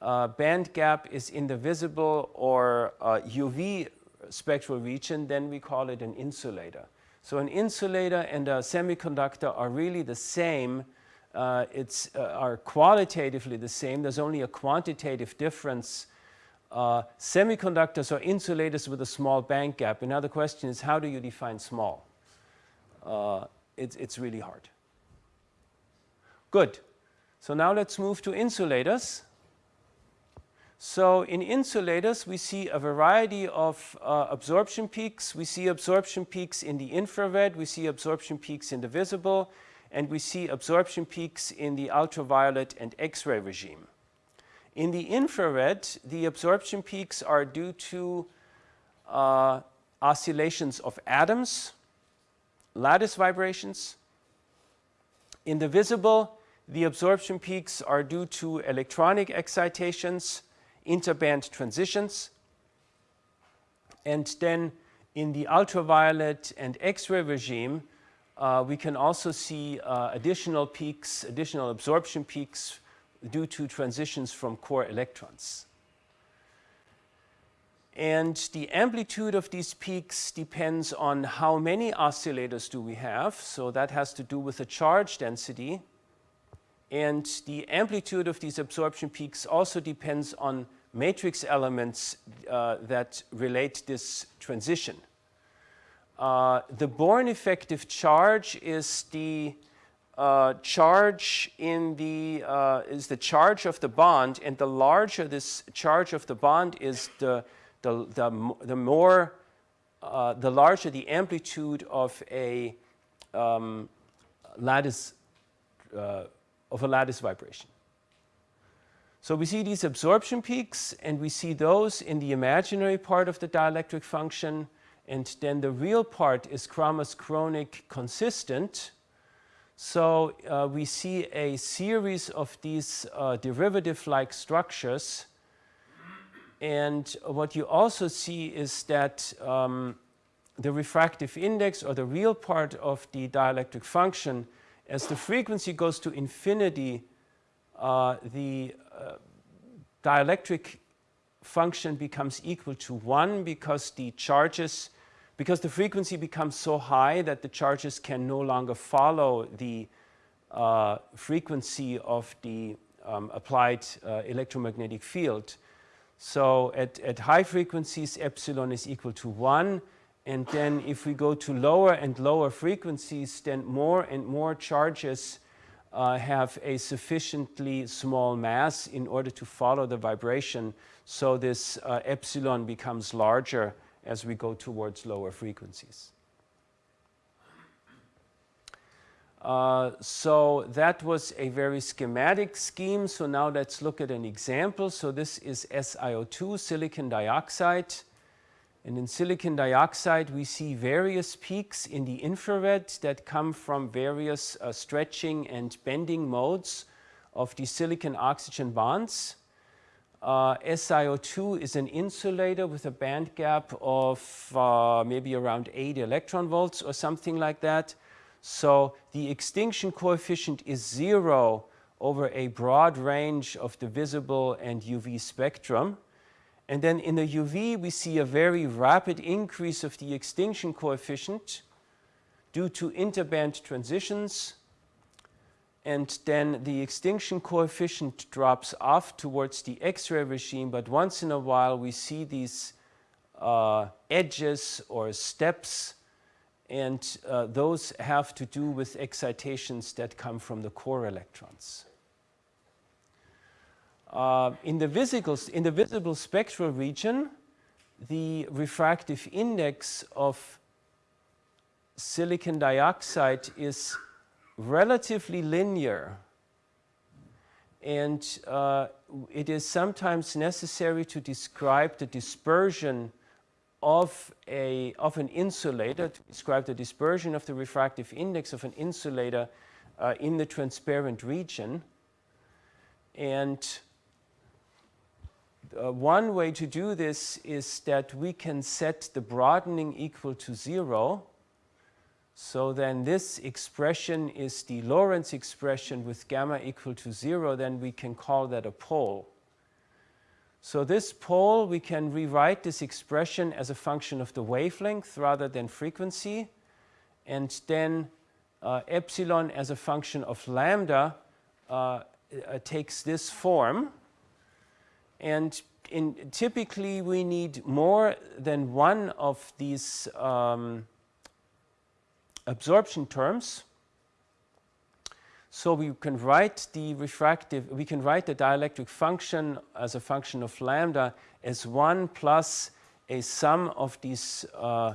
uh, band gap is in the visible or uh, UV spectral region, then we call it an insulator. So an insulator and a semiconductor are really the same. Uh, it's uh, are qualitatively the same. There's only a quantitative difference. Uh, semiconductors are insulators with a small band gap. Another question is how do you define small? Uh, it's, it's really hard. Good. So now let's move to insulators. So in insulators, we see a variety of uh, absorption peaks. We see absorption peaks in the infrared, we see absorption peaks in the visible, and we see absorption peaks in the ultraviolet and X-ray regime. In the infrared, the absorption peaks are due to uh, oscillations of atoms, lattice vibrations. In the visible, the absorption peaks are due to electronic excitations, interband transitions. And then in the ultraviolet and X-ray regime, uh, we can also see uh, additional peaks, additional absorption peaks due to transitions from core electrons. And the amplitude of these peaks depends on how many oscillators do we have. So that has to do with the charge density. And the amplitude of these absorption peaks also depends on matrix elements uh, that relate this transition. Uh, the Born effective charge is the uh, charge in the uh, is the charge of the bond, and the larger this charge of the bond is, the the the, the more uh, the larger the amplitude of a um, lattice uh, of a lattice vibration. So we see these absorption peaks and we see those in the imaginary part of the dielectric function and then the real part is Kramers-Kronig consistent. So uh, we see a series of these uh, derivative-like structures and what you also see is that um, the refractive index or the real part of the dielectric function as the frequency goes to infinity uh, the uh, dielectric function becomes equal to 1 because the charges, because the frequency becomes so high that the charges can no longer follow the uh, frequency of the um, applied uh, electromagnetic field. So at, at high frequencies epsilon is equal to 1 and then if we go to lower and lower frequencies then more and more charges uh, have a sufficiently small mass in order to follow the vibration. So this uh, epsilon becomes larger as we go towards lower frequencies. Uh, so that was a very schematic scheme. So now let's look at an example. So this is SiO2, silicon dioxide. And in silicon dioxide, we see various peaks in the infrared that come from various uh, stretching and bending modes of the silicon oxygen bonds. Uh, SiO2 is an insulator with a band gap of uh, maybe around 8 electron volts or something like that. So the extinction coefficient is zero over a broad range of the visible and UV spectrum. And then in the UV, we see a very rapid increase of the extinction coefficient due to interband transitions. And then the extinction coefficient drops off towards the X-ray regime, but once in a while we see these uh, edges or steps and uh, those have to do with excitations that come from the core electrons. Uh, in, the visible, in the visible spectral region, the refractive index of silicon dioxide is relatively linear and uh, it is sometimes necessary to describe the dispersion of, a, of an insulator, to describe the dispersion of the refractive index of an insulator uh, in the transparent region. And uh, one way to do this is that we can set the broadening equal to zero. So then this expression is the Lorentz expression with gamma equal to zero, then we can call that a pole. So this pole, we can rewrite this expression as a function of the wavelength rather than frequency. And then uh, epsilon as a function of lambda uh, uh, takes this form. And in, typically we need more than one of these um, absorption terms. So we can write the refractive, we can write the dielectric function as a function of lambda as 1 plus a sum of these uh,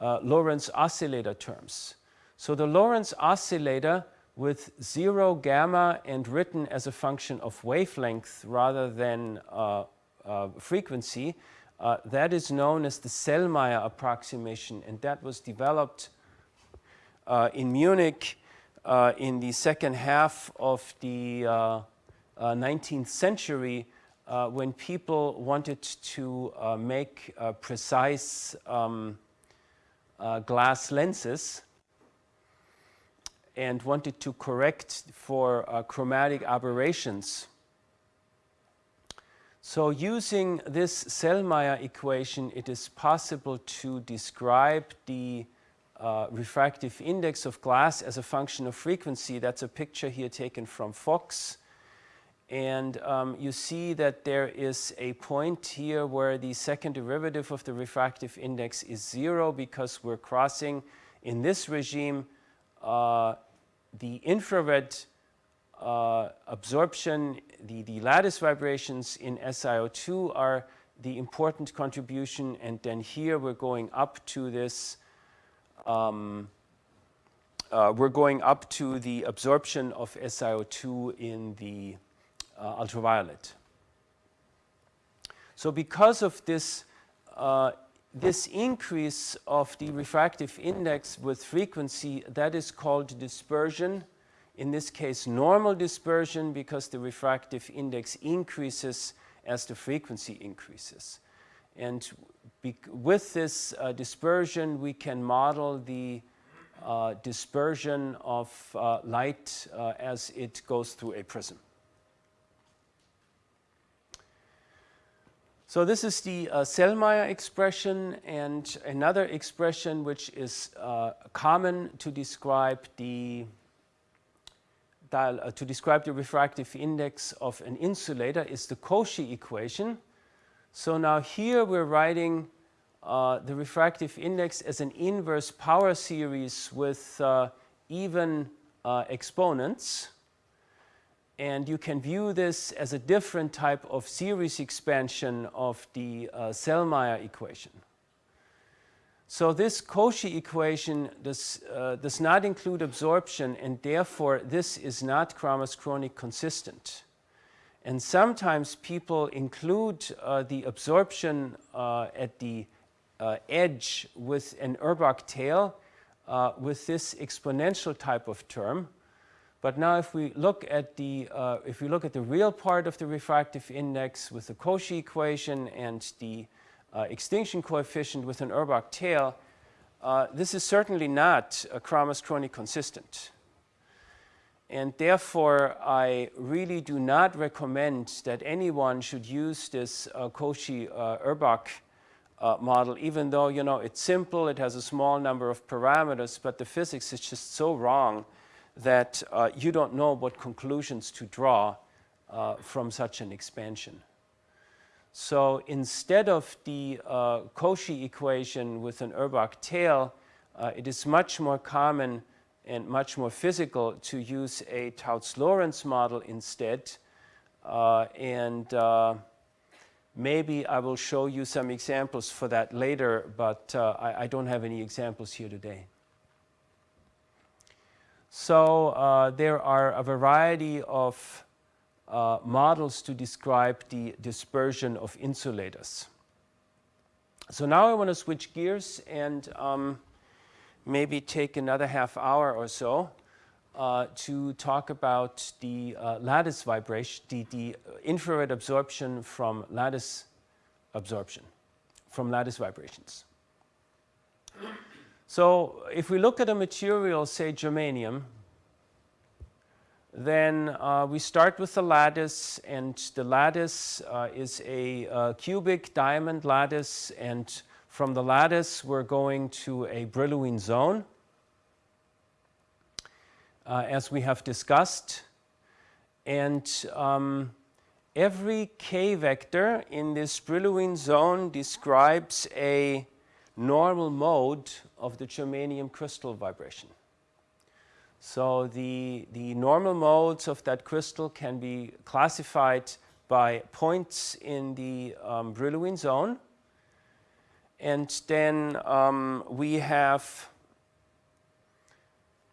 uh, Lorentz oscillator terms. So the Lorentz oscillator with 0 gamma and written as a function of wavelength rather than uh, uh frequency, uh, that is known as the Sellmeier approximation and that was developed in Munich uh, in the second half of the uh, 19th uh, century uh, when people wanted to uh, make precise um, glass lenses and wanted to correct for chromatic aberrations. So using this Sellmeier equation, it is possible to describe the uh, refractive index of glass as a function of frequency. That's a picture here taken from Fox. And um, you see that there is a point here where the second derivative of the refractive index is zero because we're crossing in this regime uh, the infrared uh, absorption, the, the lattice vibrations in SiO2 are the important contribution and then here we're going up to this um, uh, we're going up to the absorption of SiO2 in the uh, ultraviolet. So because of this, uh, this increase of the refractive index with frequency, that is called dispersion. In this case, normal dispersion because the refractive index increases as the frequency increases. And with this uh, dispersion, we can model the uh, dispersion of uh, light uh, as it goes through a prism. So this is the uh, Sellmeier expression and another expression which is uh, common to describe the to describe the refractive index of an insulator is the Cauchy equation. So now here we're writing uh, the refractive index as an inverse power series with uh, even uh, exponents. And you can view this as a different type of series expansion of the uh, Sellmeier equation. So this Cauchy equation does, uh, does not include absorption and therefore this is not Kramers-Kronig consistent. And sometimes people include uh, the absorption uh, at the uh, edge with an Urbach tail uh, with this exponential type of term. But now if we look at the, uh, if we look at the real part of the refractive index with the Cauchy equation and the uh, extinction coefficient with an Urbach tail, this is certainly not a consistent. And therefore, I really do not recommend that anyone should use this uh, Cauchy-Urbach uh, model, even though, you know, it's simple, it has a small number of parameters, but the physics is just so wrong that uh, you don't know what conclusions to draw uh, from such an expansion. So instead of the uh, Cauchy equation with an Urbach tail, uh, it is much more common and much more physical to use a Tauc-Lorentz model instead. Uh, and uh, maybe I will show you some examples for that later, but uh, I, I, don't have any examples here today. So uh, there are a variety of uh, models to describe the dispersion of insulators. So now I want to switch gears and um, maybe take another half hour or so uh, to talk about the uh, lattice vibration, the, the infrared absorption from lattice absorption, from lattice vibrations. So if we look at a material, say germanium, then uh, we start with the lattice and the lattice uh, is a uh, cubic diamond lattice and from the lattice we're going to a Brillouin zone uh, as we have discussed and um, every k vector in this Brillouin zone describes a normal mode of the germanium crystal vibration. So the, the normal modes of that crystal can be classified by points in the um, Brillouin zone. And then um, we have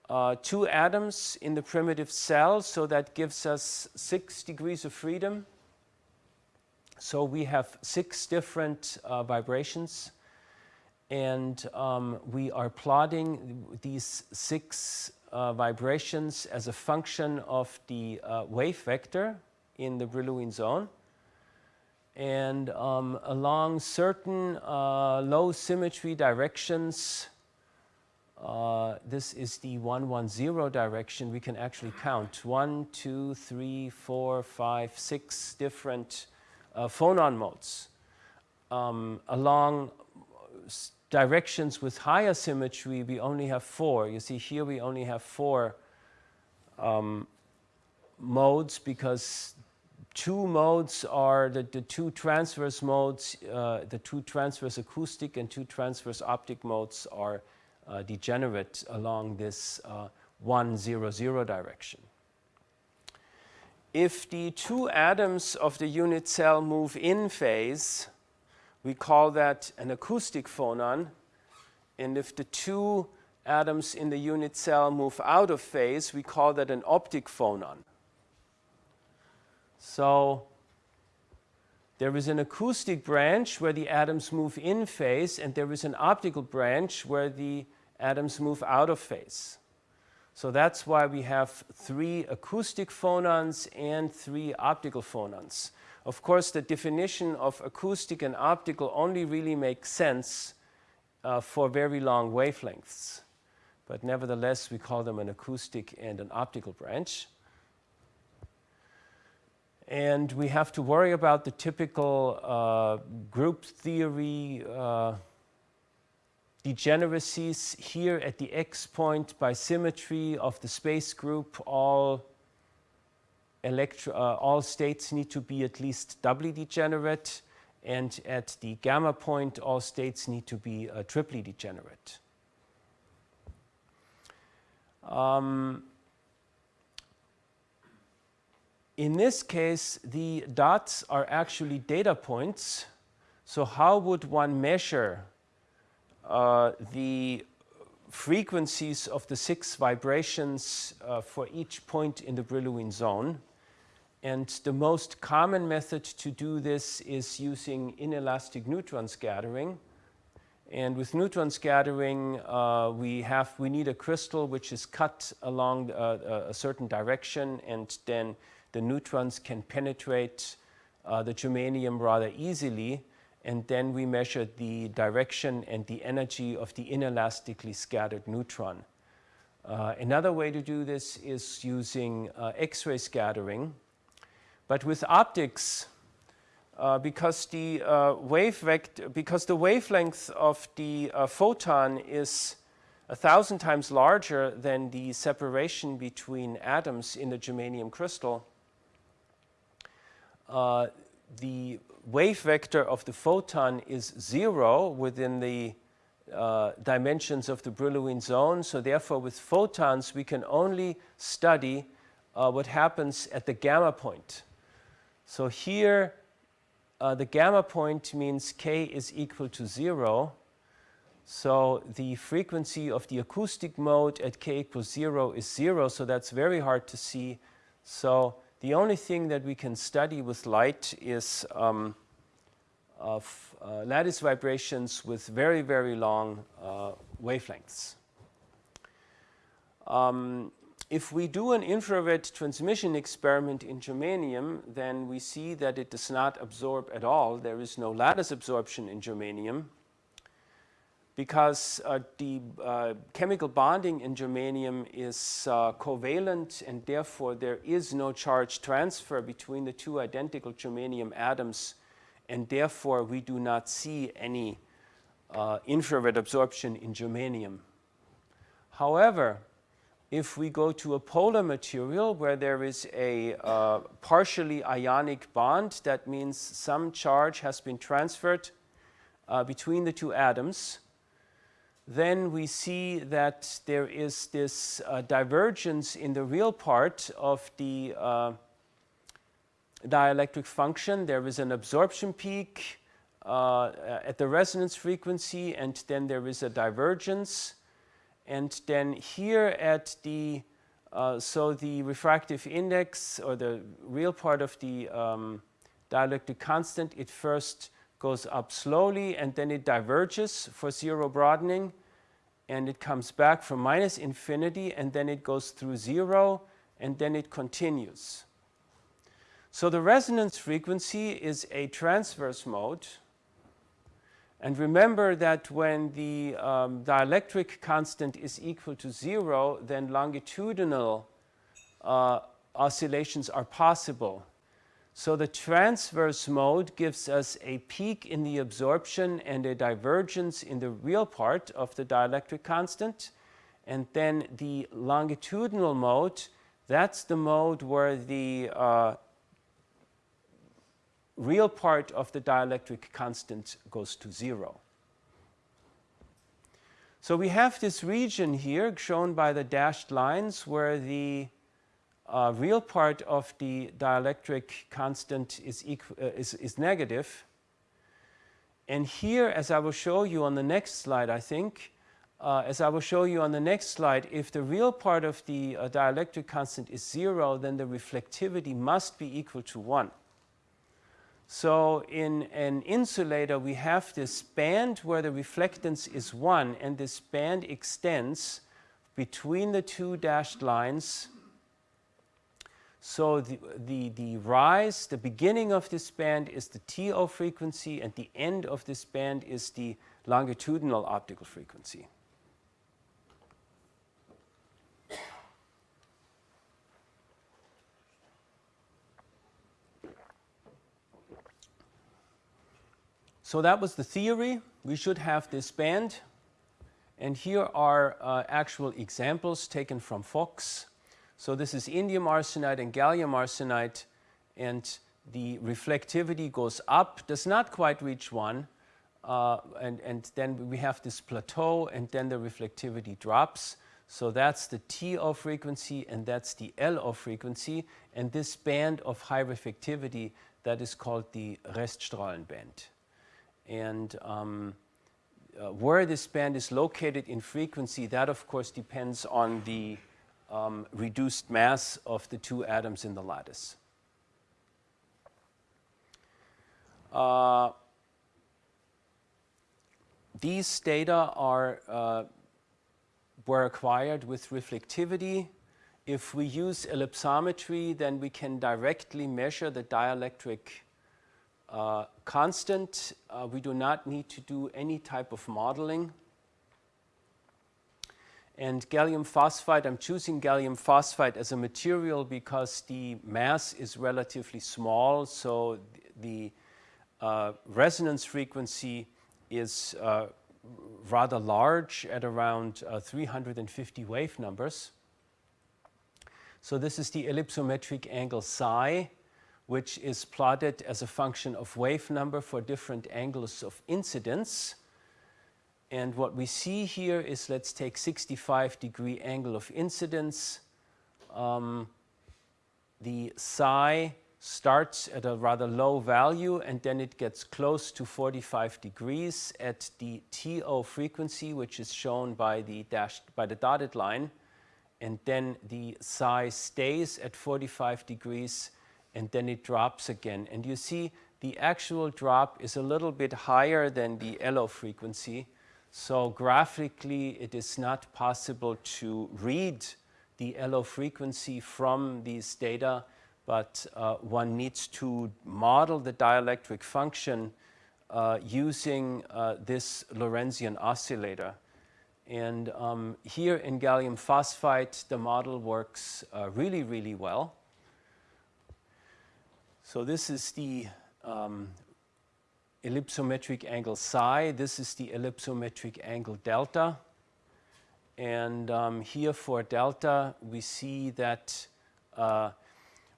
uh, two atoms in the primitive cell, so that gives us six degrees of freedom. So we have six different uh, vibrations and um, we are plotting these six uh, vibrations as a function of the uh, wave vector in the Brillouin zone. And um, along certain uh, low symmetry directions, uh, this is the 110 direction, we can actually count one, two, three, four, five, six different uh, phonon modes um, along directions with higher symmetry, we only have four. You see here we only have four um, modes because two modes are the, the two transverse modes, uh, the two transverse acoustic and two transverse optic modes are uh, degenerate along this uh, 1, 0, 0 direction. If the two atoms of the unit cell move in phase, we call that an acoustic phonon. And if the two atoms in the unit cell move out of phase, we call that an optic phonon. So there is an acoustic branch where the atoms move in phase, and there is an optical branch where the atoms move out of phase. So that's why we have three acoustic phonons and three optical phonons. Of course, the definition of acoustic and optical only really makes sense uh, for very long wavelengths. But nevertheless, we call them an acoustic and an optical branch. And we have to worry about the typical uh, group theory uh, degeneracies here at the x point by symmetry of the space group all electro, uh, all states need to be at least doubly degenerate, and at the gamma point, all states need to be uh, triply degenerate. Um, in this case, the dots are actually data points. So how would one measure uh, the frequencies of the six vibrations uh, for each point in the Brillouin zone? And the most common method to do this is using inelastic neutron scattering. And with neutron scattering, uh, we, have, we need a crystal which is cut along uh, a certain direction, and then the neutrons can penetrate uh, the germanium rather easily. And then we measure the direction and the energy of the inelastically scattered neutron. Uh, another way to do this is using uh, X-ray scattering. But with optics, uh, because the uh, wave vector, because the wavelength of the uh, photon is a thousand times larger than the separation between atoms in the germanium crystal, uh, the wave vector of the photon is zero within the uh, dimensions of the Brillouin zone. So therefore, with photons, we can only study uh, what happens at the gamma point. So here, uh, the gamma point means k is equal to 0. So the frequency of the acoustic mode at k equals 0 is 0, so that's very hard to see. So the only thing that we can study with light is um, of uh, lattice vibrations with very, very long uh, wavelengths. Um, if we do an infrared transmission experiment in germanium, then we see that it does not absorb at all. There is no lattice absorption in germanium because uh, the uh, chemical bonding in germanium is uh, covalent and therefore there is no charge transfer between the two identical germanium atoms and therefore we do not see any uh, infrared absorption in germanium. However, if we go to a polar material where there is a uh, partially ionic bond, that means some charge has been transferred uh, between the two atoms, then we see that there is this uh, divergence in the real part of the uh, dielectric function. There is an absorption peak uh, at the resonance frequency and then there is a divergence and then here at the, uh, so the refractive index or the real part of the um, dielectric constant, it first goes up slowly and then it diverges for zero broadening and it comes back from minus infinity and then it goes through zero and then it continues. So the resonance frequency is a transverse mode and remember that when the um, dielectric constant is equal to zero, then longitudinal uh, oscillations are possible. So the transverse mode gives us a peak in the absorption and a divergence in the real part of the dielectric constant. And then the longitudinal mode, that's the mode where the uh, real part of the dielectric constant goes to zero. So we have this region here shown by the dashed lines where the uh, real part of the dielectric constant is, uh, is, is negative. And here, as I will show you on the next slide, I think, uh, as I will show you on the next slide, if the real part of the uh, dielectric constant is zero, then the reflectivity must be equal to one. So in an insulator, we have this band where the reflectance is 1, and this band extends between the two dashed lines. So the, the, the rise, the beginning of this band is the TO frequency, and the end of this band is the longitudinal optical frequency. So that was the theory. We should have this band. And here are uh, actual examples taken from Fox. So this is indium arsenide and gallium arsenide. And the reflectivity goes up, does not quite reach 1. Uh, and, and then we have this plateau, and then the reflectivity drops. So that's the TO frequency, and that's the LO frequency. And this band of high reflectivity, that is called the Reststrahlenband. band. And um, uh, where this band is located in frequency, that of course depends on the um, reduced mass of the two atoms in the lattice. Uh, these data are, uh, were acquired with reflectivity. If we use ellipsometry, then we can directly measure the dielectric uh, constant. Uh, we do not need to do any type of modeling. And gallium phosphide, I'm choosing gallium phosphide as a material because the mass is relatively small, so the uh, resonance frequency is uh, rather large at around uh, 350 wave numbers. So this is the ellipsometric angle psi, which is plotted as a function of wave number for different angles of incidence. And what we see here is let's take 65 degree angle of incidence. Um, the psi starts at a rather low value and then it gets close to 45 degrees at the TO frequency, which is shown by the dashed by the dotted line. And then the psi stays at 45 degrees and then it drops again. And you see the actual drop is a little bit higher than the LO frequency. So graphically, it is not possible to read the LO frequency from these data, but uh, one needs to model the dielectric function uh, using uh, this Lorentzian oscillator. And um, here in gallium phosphide, the model works uh, really, really well. So this is the um, ellipsometric angle psi. This is the ellipsometric angle delta. And um, here for delta, we see that uh,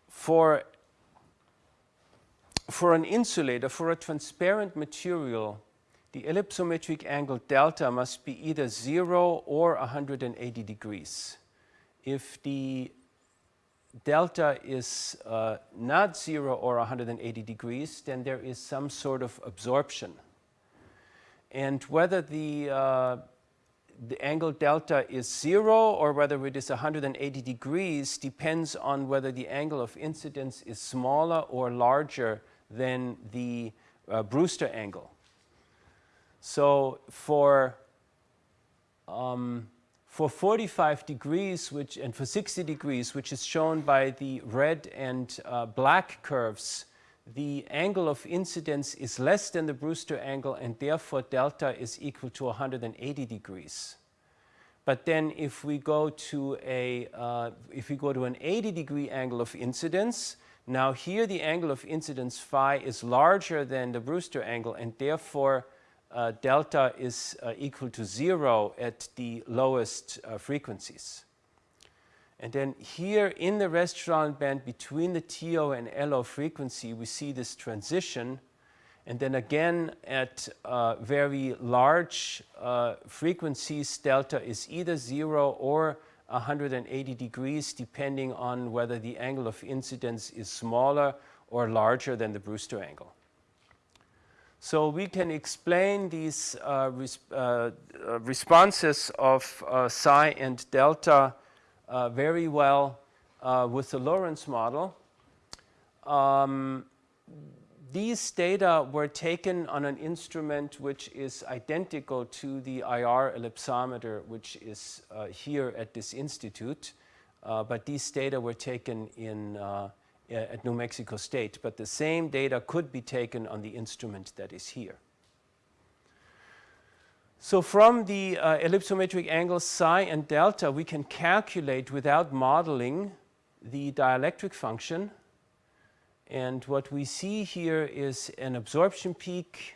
for, for an insulator, for a transparent material, the ellipsometric angle delta must be either 0 or 180 degrees. If the delta is uh, not 0 or 180 degrees, then there is some sort of absorption. And whether the, uh, the angle delta is 0 or whether it is 180 degrees depends on whether the angle of incidence is smaller or larger than the uh, Brewster angle. So for um, for 45 degrees which, and for 60 degrees, which is shown by the red and uh, black curves, the angle of incidence is less than the Brewster angle and therefore delta is equal to 180 degrees. But then if we go to a, uh, if we go to an 80 degree angle of incidence, now here the angle of incidence phi is larger than the Brewster angle and therefore uh, delta is uh, equal to zero at the lowest uh, frequencies. And then here in the Reststrahlen band between the TO and LO frequency, we see this transition. And then again at uh, very large uh, frequencies, delta is either zero or 180 degrees, depending on whether the angle of incidence is smaller or larger than the Brewster angle. So we can explain these uh, res uh, uh responses of uh, psi and delta uh, very well uh, with the Lorentz model. Um, these data were taken on an instrument which is identical to the IR ellipsometer which is here at this institute. but these data were taken in at New Mexico State, but the same data could be taken on the instrument that is here. So from the uh, ellipsometric angles psi and delta, we can calculate without modeling the dielectric function. And what we see here is an absorption peak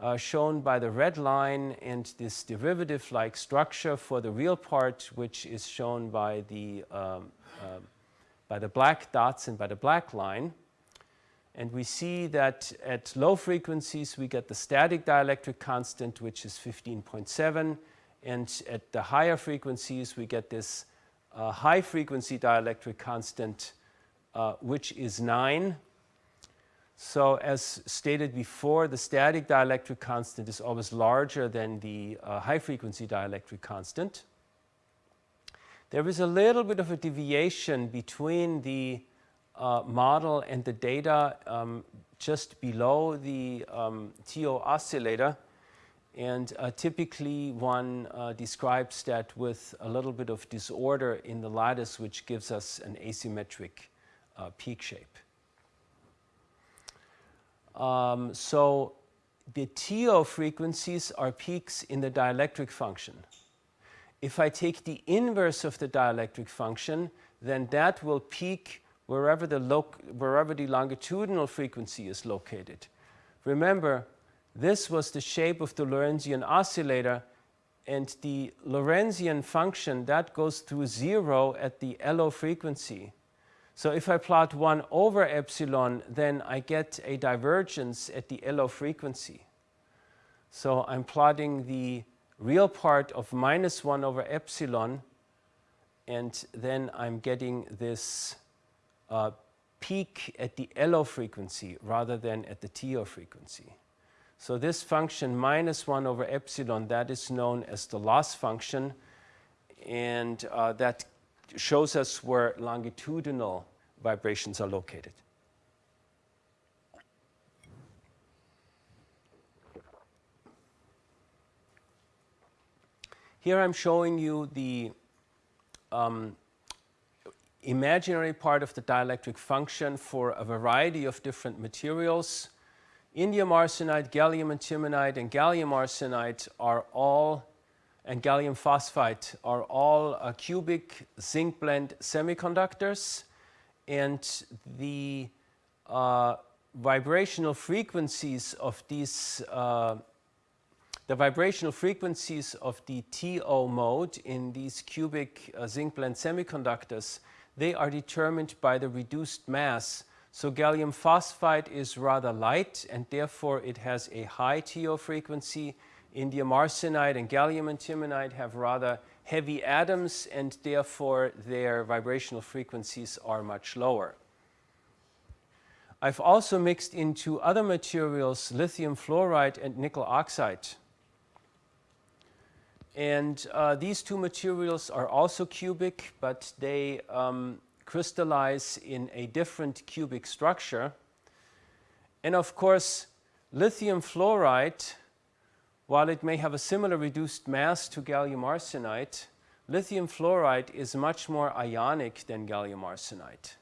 uh, shown by the red line and this derivative-like structure for the real part, which is shown by the um, uh, by the black dots and by the black line. And we see that at low frequencies we get the static dielectric constant which is 15.7 and at the higher frequencies we get this uh, high frequency dielectric constant uh, which is 9. So as stated before the static dielectric constant is always larger than the uh, high frequency dielectric constant. There is a little bit of a deviation between the uh, model and the data um, just below the um, TO oscillator. And uh, typically one uh, describes that with a little bit of disorder in the lattice, which gives us an asymmetric uh, peak shape. Um, so the TO frequencies are peaks in the dielectric function. If I take the inverse of the dielectric function, then that will peak wherever the, wherever the longitudinal frequency is located. Remember, this was the shape of the Lorentzian oscillator and the Lorentzian function that goes through zero at the LO frequency. So if I plot 1 over epsilon, then I get a divergence at the LO frequency. So I'm plotting the real part of minus 1 over epsilon, and then I'm getting this uh, peak at the LO frequency rather than at the TO frequency. So this function minus 1 over epsilon, that is known as the loss function, and uh, that shows us where longitudinal vibrations are located. Here I'm showing you the um, imaginary part of the dielectric function for a variety of different materials. Indium arsenide, gallium antimonide, and gallium arsenide are all, and gallium phosphide are all cubic zinc blende semiconductors. And the uh, vibrational frequencies of these uh, the vibrational frequencies of the TO mode in these cubic uh, zinc blende semiconductors, they are determined by the reduced mass. So gallium phosphide is rather light and therefore it has a high TO frequency. Indium arsenide and gallium antimonide have rather heavy atoms and therefore their vibrational frequencies are much lower. I've also mixed into other materials lithium fluoride and nickel oxide. And uh, these two materials are also cubic, but they um, crystallize in a different cubic structure. And of course, lithium fluoride, while it may have a similar reduced mass to gallium arsenide, lithium fluoride is much more ionic than gallium arsenide.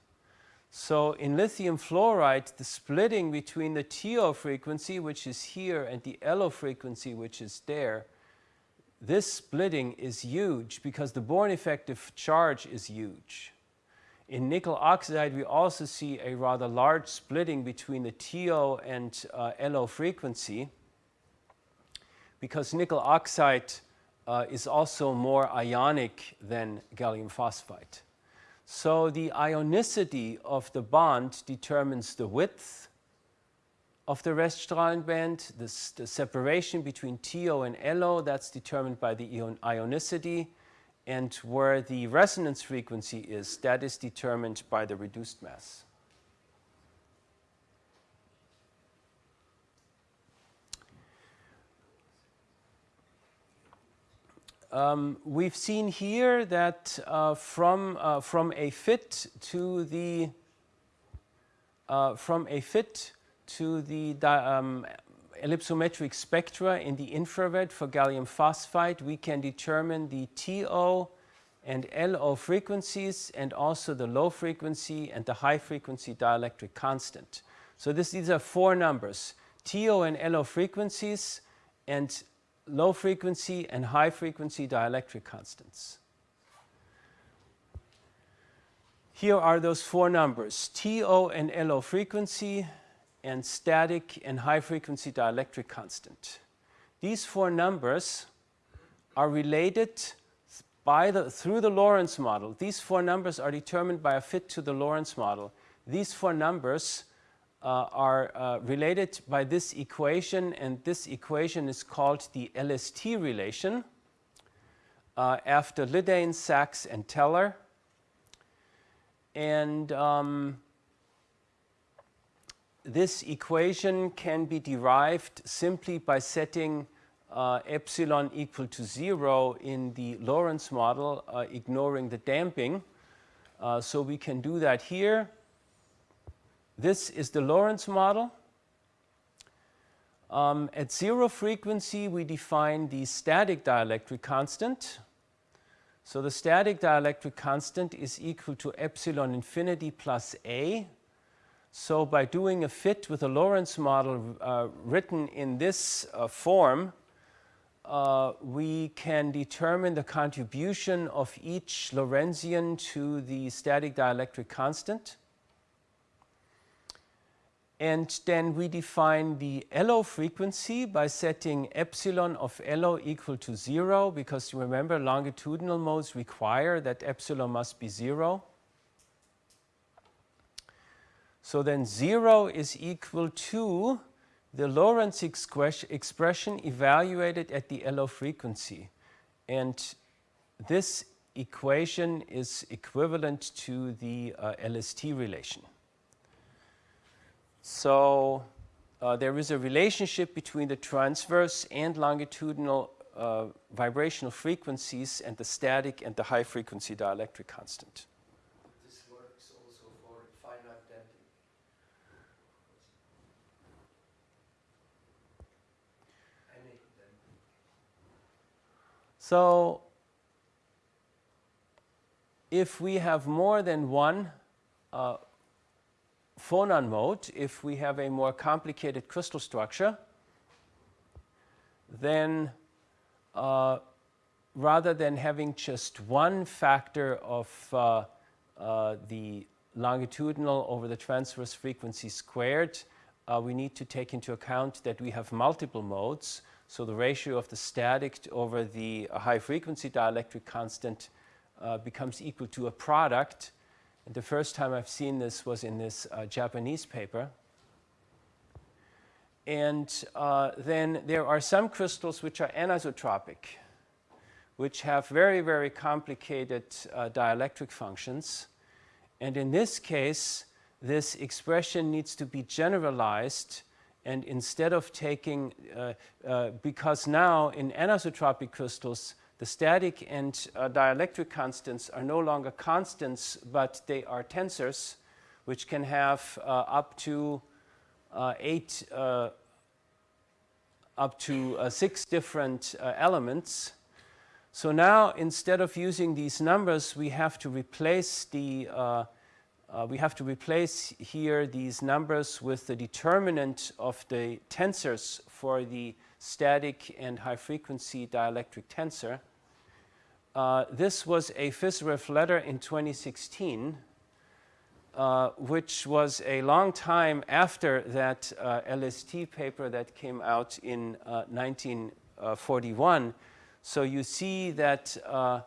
So in lithium fluoride, the splitting between the TO frequency, which is here, and the LO frequency, which is there, this splitting is huge because the Born effective charge is huge. In nickel oxide, we also see a rather large splitting between the TO and uh, LO frequency because nickel oxide uh, is also more ionic than gallium phosphide. So the ionicity of the bond determines the width of the Reststrahlenband. This, the separation between TO and LO, that's determined by the ion ionicity. And where the resonance frequency is, that is determined by the reduced mass. Um, we've seen here that uh, from, uh, from a fit to the uh, from a fit to the um, ellipsometric spectra in the infrared for gallium phosphide, we can determine the TO and LO frequencies and also the low frequency and the high frequency dielectric constant. So this, these are four numbers, TO and LO frequencies and low frequency and high frequency dielectric constants. Here are those four numbers, TO and LO frequency, and static and high frequency dielectric constant. These four numbers are related by the, through the Lorentz model. These four numbers are determined by a fit to the Lorentz model. These four numbers uh, are uh, related by this equation and this equation is called the LST relation uh, after Lyddane, Sachs and Teller. And um, this equation can be derived simply by setting uh, epsilon equal to zero in the Lorentz model, uh, ignoring the damping. Uh, so we can do that here. This is the Lorentz model. Um, at zero frequency, we define the static dielectric constant. So the static dielectric constant is equal to epsilon infinity plus A so by doing a fit with a Lorentz model uh, written in this uh, form, uh, we can determine the contribution of each Lorentzian to the static dielectric constant. And then we define the LO frequency by setting epsilon of LO equal to 0 because you remember longitudinal modes require that epsilon must be 0. So then 0 is equal to the Lorentz expression evaluated at the LO frequency. And this equation is equivalent to the uh, LST relation. So uh, there is a relationship between the transverse and longitudinal uh, vibrational frequencies and the static and the high frequency dielectric constant. This works also for finite damping. Any damping. So if we have more than one uh, phonon mode, if we have a more complicated crystal structure, then uh, rather than having just one factor of uh, uh, the longitudinal over the transverse frequency squared, uh, we need to take into account that we have multiple modes. So the ratio of the static over the high frequency dielectric constant uh, becomes equal to a product and the first time I've seen this was in this uh, Japanese paper. And uh, then there are some crystals which are anisotropic, which have very, very complicated uh, dielectric functions. And in this case, this expression needs to be generalized and instead of taking, uh, uh, because now in anisotropic crystals, the static and uh, dielectric constants are no longer constants, but they are tensors, which can have uh, up to uh, eight, uh, up to six different elements. So now, instead of using these numbers, we have to replace the we have to replace here these numbers with the determinant of the tensors for the static and high frequency dielectric tensor. Uh, this was a PhysRev letter in 2016, uh, which was a long time after that uh, LST paper that came out in 1941. Uh, so you see that, uh,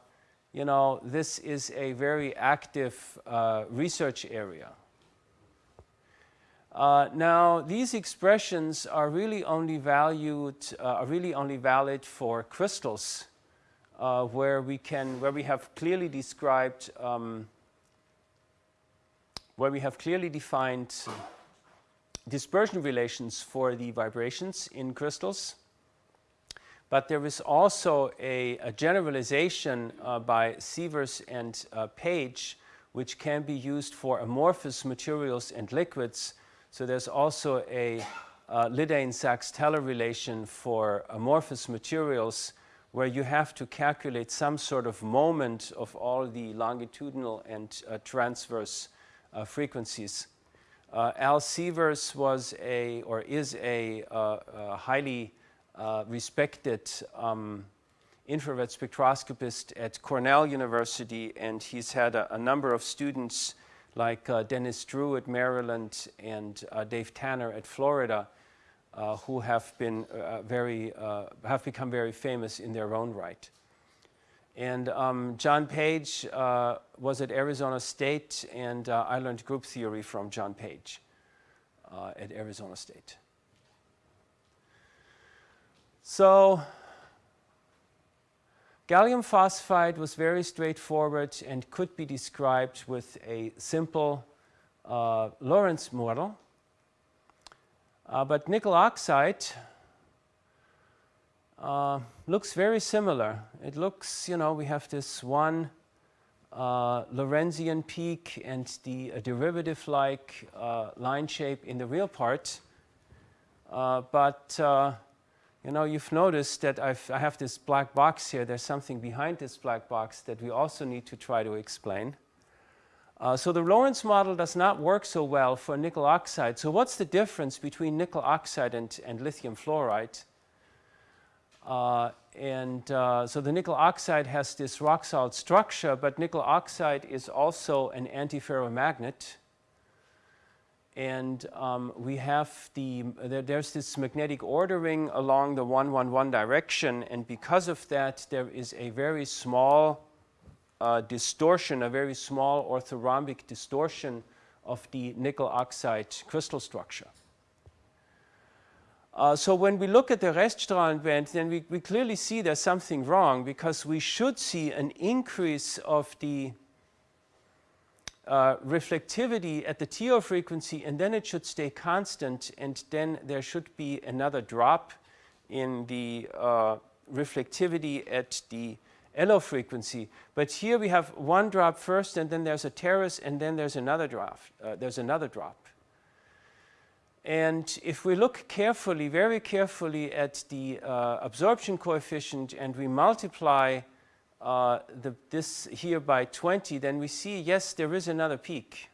you know, this is a very active research area. Uh, now, these expressions are really only valued, uh, are really only valid for crystals uh, where we can, where we have clearly described, um, where we have clearly defined dispersion relations for the vibrations in crystals. But there is also a, a generalization uh, by Sievers and uh, Page, which can be used for amorphous materials and liquids. So there's also a uh, Lyddane-Sachs-Teller relation for amorphous materials where you have to calculate some sort of moment of all the longitudinal and uh, transverse uh, frequencies. Uh, Al Sievers was a, or is a, uh, a highly uh, respected um, infrared spectroscopist at Cornell University, and he's had a, a number of students like uh, Dennis Drew at Maryland and Dave Tanner at Florida uh, who have been uh, very, uh, have become very famous in their own right. And um, John Page uh, was at Arizona State, and uh, I learned group theory from John Page uh, at Arizona State. So gallium phosphide was very straightforward and could be described with a simple Lorentz model. Uh, but nickel oxide uh, looks very similar. It looks, you know, we have this one uh, Lorentzian peak and the derivative-like uh, line shape in the real part. Uh, but, uh, you know, you've noticed that I've, I have this black box here. There's something behind this black box that we also need to try to explain. Uh, so the Lorentz model does not work so well for nickel oxide. So what's the difference between nickel oxide and, and lithium fluoride? Uh, and uh, so the nickel oxide has this rock salt structure, but nickel oxide is also an antiferromagnet. And um, we have the, there, there's this magnetic ordering along the 111 direction, and because of that, there is a very small uh, distortion, a very small orthorhombic distortion of the nickel oxide crystal structure. Uh, so when we look at the Reststrahlen band, then we, we clearly see there's something wrong because we should see an increase of the uh, reflectivity at the TO frequency and then it should stay constant and then there should be another drop in the uh, reflectivity at the LO frequency. But here we have one drop first and then there's a terrace and then there's another drop. Uh, there's another drop. And if we look carefully, very carefully at the uh, absorption coefficient and we multiply uh, the, this here by 20, then we see, yes, there is another peak.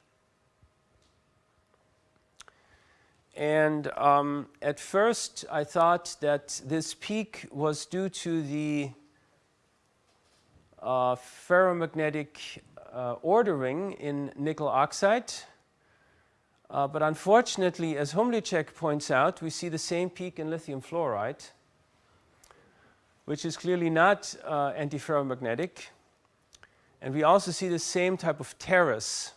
And um, at first, I thought that this peak was due to the uh, ferromagnetic uh, ordering in nickel oxide. Uh, but unfortunately, as Humlicek points out, we see the same peak in lithium fluoride, which is clearly not uh, antiferromagnetic. And we also see the same type of terrace.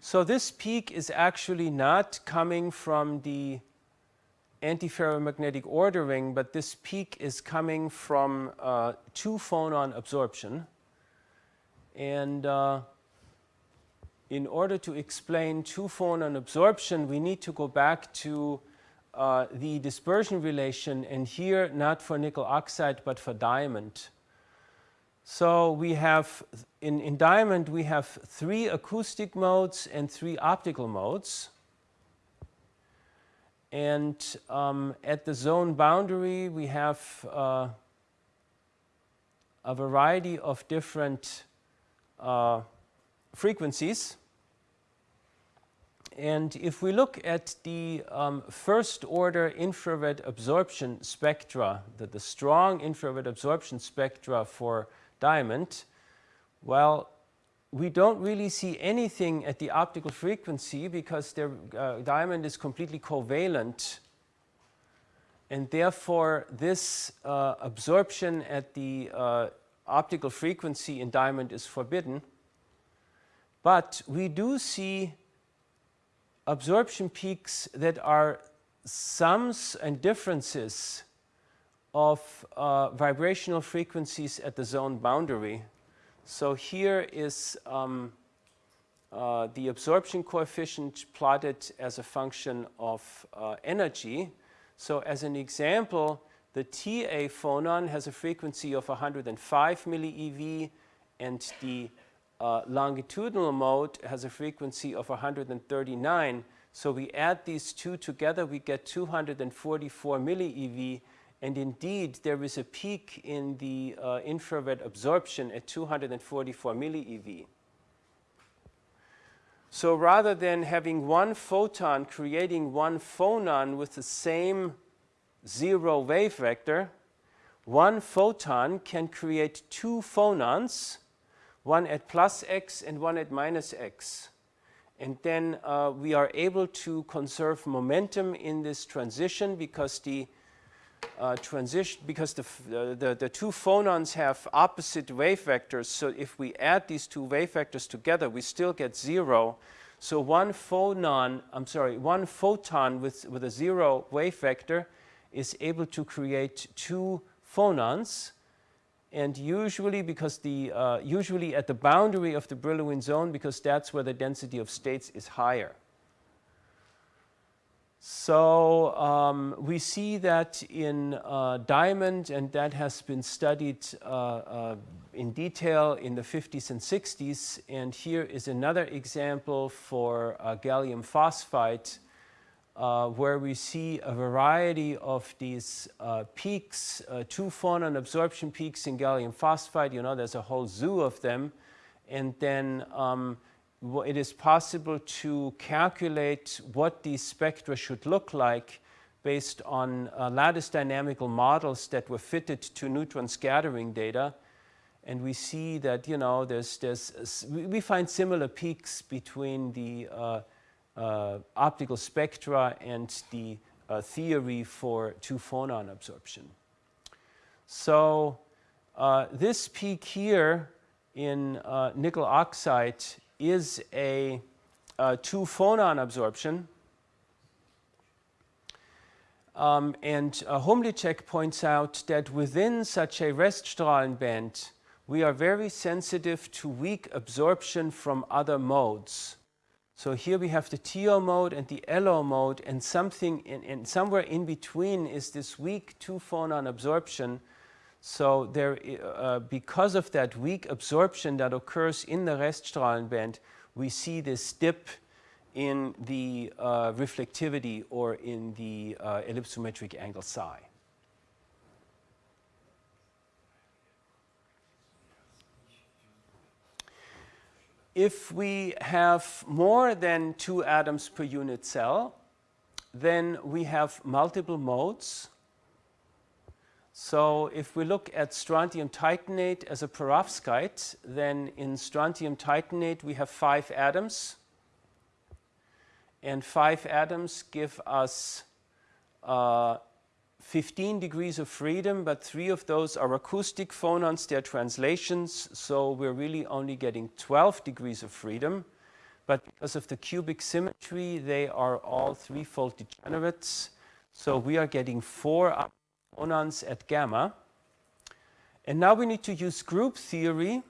So this peak is actually not coming from the antiferromagnetic ordering, but this peak is coming from uh, two phonon absorption. And uh, in order to explain two-phonon absorption, we need to go back to uh, the dispersion relation, and here not for nickel oxide, but for diamond. So we have, in, in diamond, we have three acoustic modes and three optical modes. And um, at the zone boundary, we have uh, a variety of different uh, frequencies. And if we look at the um, first order infrared absorption spectra, the, the strong infrared absorption spectra for diamond, well, we don't really see anything at the optical frequency because uh, diamond is completely covalent. And therefore, this uh, absorption at the uh, optical frequency in diamond is forbidden. But we do see absorption peaks that are sums and differences of uh, vibrational frequencies at the zone boundary. So here is um, uh, the absorption coefficient plotted as a function of uh, energy. So as an example, the TA phonon has a frequency of 105 millieV and the uh, longitudinal mode has a frequency of 139. So we add these two together, we get 244 millieV. And indeed, there is a peak in the uh, infrared absorption at 244 millieV. So rather than having one photon creating one phonon with the same zero wave vector, one photon can create two phonons one at plus x and one at minus x. And then uh, we are able to conserve momentum in this transition because the uh, transition because the, the, the two phonons have opposite wave vectors. So if we add these two wave vectors together, we still get zero. So one phonon, I'm sorry, one photon with, with a zero wave vector is able to create two phonons and usually because the uh, usually at the boundary of the Brillouin zone because that's where the density of states is higher. So um, we see that in uh, diamond and that has been studied uh, uh in detail in the 50s and 60s and here is another example for uh, gallium phosphide uh, where we see a variety of these uh, peaks, uh, two phonon absorption peaks in gallium phosphide. You know, there's a whole zoo of them. And then um, it is possible to calculate what these spectra should look like based on uh, lattice dynamical models that were fitted to neutron scattering data. And we see that, you know, there's, there's, we find similar peaks between the uh, optical spectra and the uh, theory for two phonon absorption. So uh, this peak here in uh, nickel oxide is a, a two phonon absorption. Um, and uh, Humlicek points out that within such a Reststrahlenband, we are very sensitive to weak absorption from other modes. So here we have the TO mode and the LO mode, and something in, in somewhere in between is this weak two-phonon absorption. So there, uh, because of that weak absorption that occurs in the Reststrahlenband, we see this dip in the uh, reflectivity or in the uh, ellipsometric angle psi. If we have more than two atoms per unit cell, then we have multiple modes. So if we look at strontium titanate as a perovskite, then in strontium titanate we have five atoms. And five atoms give us uh, 15 degrees of freedom, but three of those are acoustic phonons, they're translations, so we're really only getting 12 degrees of freedom. But because of the cubic symmetry, they are all threefold degenerates. So we are getting four phonons at gamma. And now we need to use group theory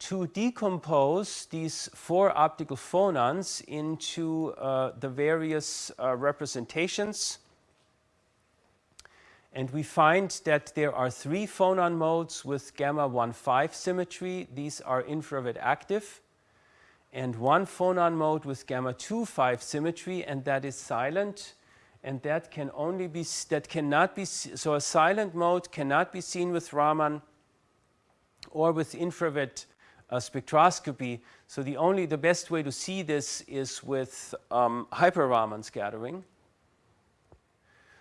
to decompose these four optical phonons into uh, the various uh, representations. And we find that there are three phonon modes with gamma 1,5 symmetry. These are infrared active. And one phonon mode with gamma 2,5 symmetry, and that is silent. And that can only be, that cannot be, so a silent mode cannot be seen with Raman or with infrared uh, spectroscopy. So the only, the best way to see this is with um, hyper Raman scattering.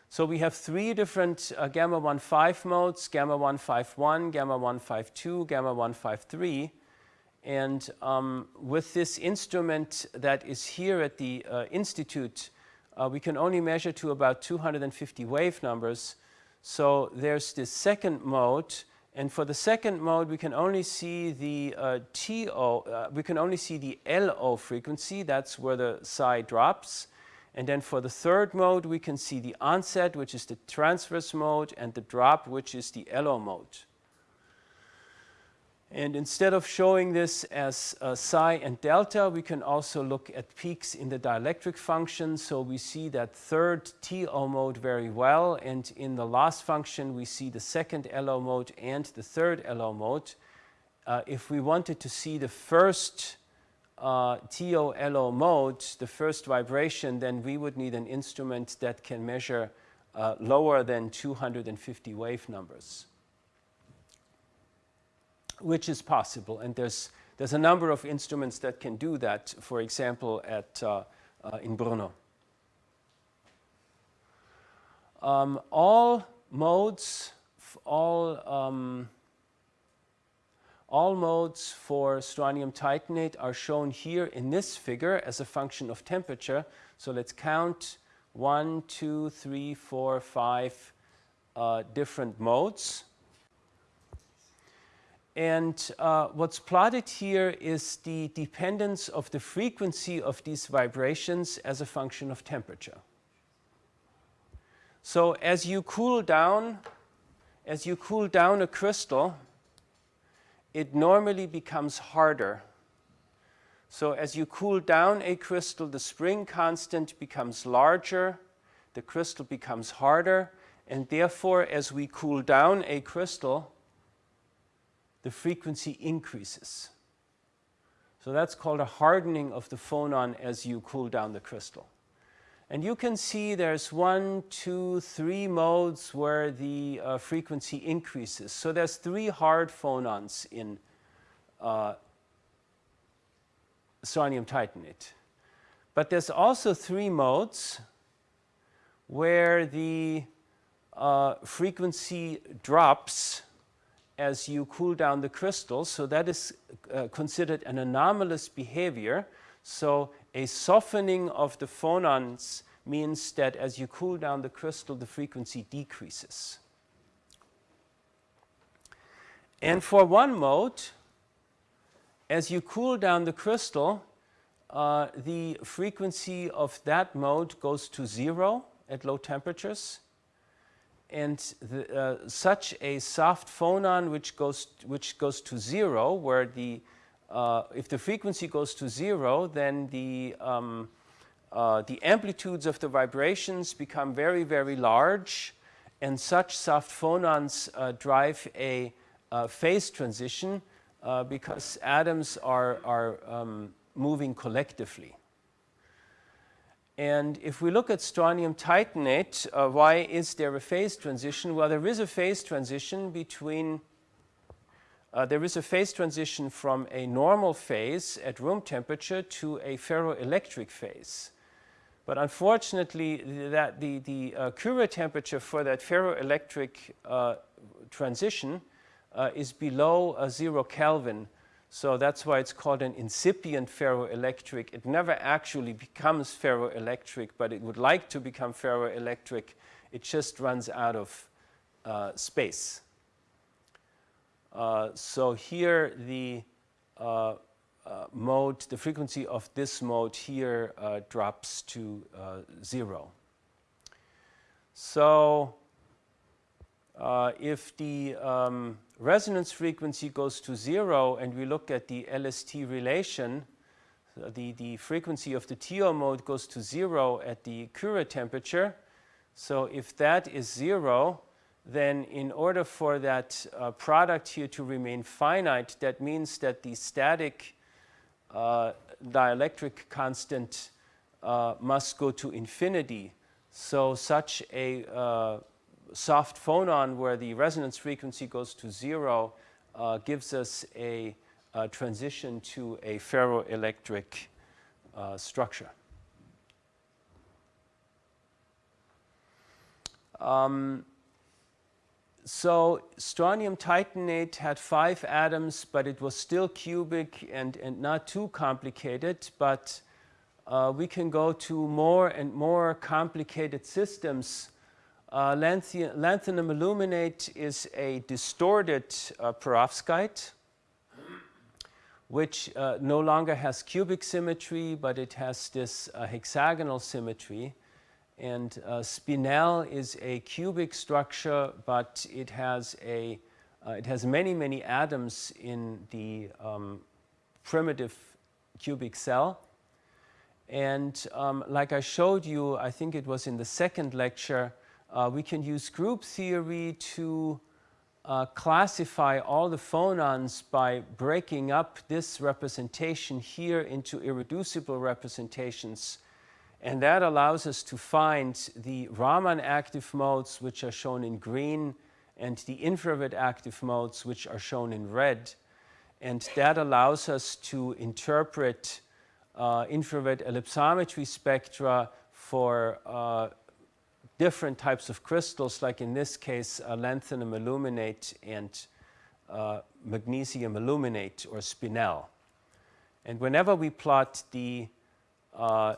So we have three different uh, gamma 1.5 modes, gamma 151, gamma 152, gamma 153. And um, with this instrument that is here at the uh, Institute, uh, we can only measure to about 250 wave numbers. So there's this second mode. And for the second mode, we can only see the uh, TO, uh, we can only see the LO frequency. That's where the psi drops. And then for the third mode, we can see the onset, which is the transverse mode, and the drop, which is the LO mode. And instead of showing this as uh, psi and delta, we can also look at peaks in the dielectric function. So we see that third TO mode very well. And in the loss function, we see the second LO mode and the third LO mode. Uh, if we wanted to see the first uh, TO-LO mode, the first vibration, then we would need an instrument that can measure uh, lower than 250 wave numbers, which is possible. And there's, there's a number of instruments that can do that, for example, at, uh, uh in Brno. Um, all modes, all um, all modes for strontium titanate are shown here in this figure as a function of temperature. So let's count one, two, three, four, five uh, different modes. And uh, what's plotted here is the dependence of the frequency of these vibrations as a function of temperature. So as you cool down, as you cool down a crystal, it normally becomes harder. So as you cool down a crystal, the spring constant becomes larger, the crystal becomes harder, and therefore as we cool down a crystal, the frequency increases. So that's called a hardening of the phonon as you cool down the crystal. And you can see there's one, two, three modes where the uh, frequency increases. So there's three hard phonons in uh, strontium titanate. But there's also three modes where the uh, frequency drops as you cool down the crystal. So that is uh, considered an anomalous behavior. So a softening of the phonons means that as you cool down the crystal, the frequency decreases. And for one mode, as you cool down the crystal, uh, the frequency of that mode goes to zero at low temperatures. And the, uh, such a soft phonon which goes, which goes to zero, where the, uh, if the frequency goes to zero, then the, um, uh, the amplitudes of the vibrations become very, very large. And such soft phonons uh, drive a uh, phase transition uh, because atoms are, are um, moving collectively. And if we look at strontium titanate, uh, why is there a phase transition? Well, there is a phase transition between, uh, there is a phase transition from a normal phase at room temperature to a ferroelectric phase. But unfortunately, that the, the uh, Curie temperature for that ferroelectric uh, transition uh, is below uh, zero Kelvin. So that's why it's called an incipient ferroelectric. It never actually becomes ferroelectric, but it would like to become ferroelectric. It just runs out of uh, space. Uh, so here the uh, uh, mode, the frequency of this mode here drops to zero. So uh, if the um, resonance frequency goes to zero and we look at the LST relation, the, the frequency of the TO mode goes to zero at the Curie temperature. So if that is zero, then in order for that uh, product here to remain finite, that means that the static uh, dielectric constant uh, must go to infinity. So such a uh, soft phonon where the resonance frequency goes to zero uh, gives us a, a, transition to a ferroelectric uh, structure. Um, so strontium titanate had five atoms, but it was still cubic and, and not too complicated. But uh, we can go to more and more complicated systems uh, lanthanum aluminate is a distorted uh, perovskite, which uh, no longer has cubic symmetry, but it has this uh, hexagonal symmetry. And uh, spinel is a cubic structure, but it has, a, uh, it has many, many atoms in the um, primitive cubic cell. And um, like I showed you, I think it was in the second lecture, uh, we can use group theory to uh, classify all the phonons by breaking up this representation here into irreducible representations. And that allows us to find the Raman active modes, which are shown in green, and the infrared active modes, which are shown in red. And that allows us to interpret uh, infrared ellipsometry spectra for uh, different types of crystals, like in this case, uh, lanthanum aluminate and uh, magnesium aluminate or spinel. And whenever we plot the uh,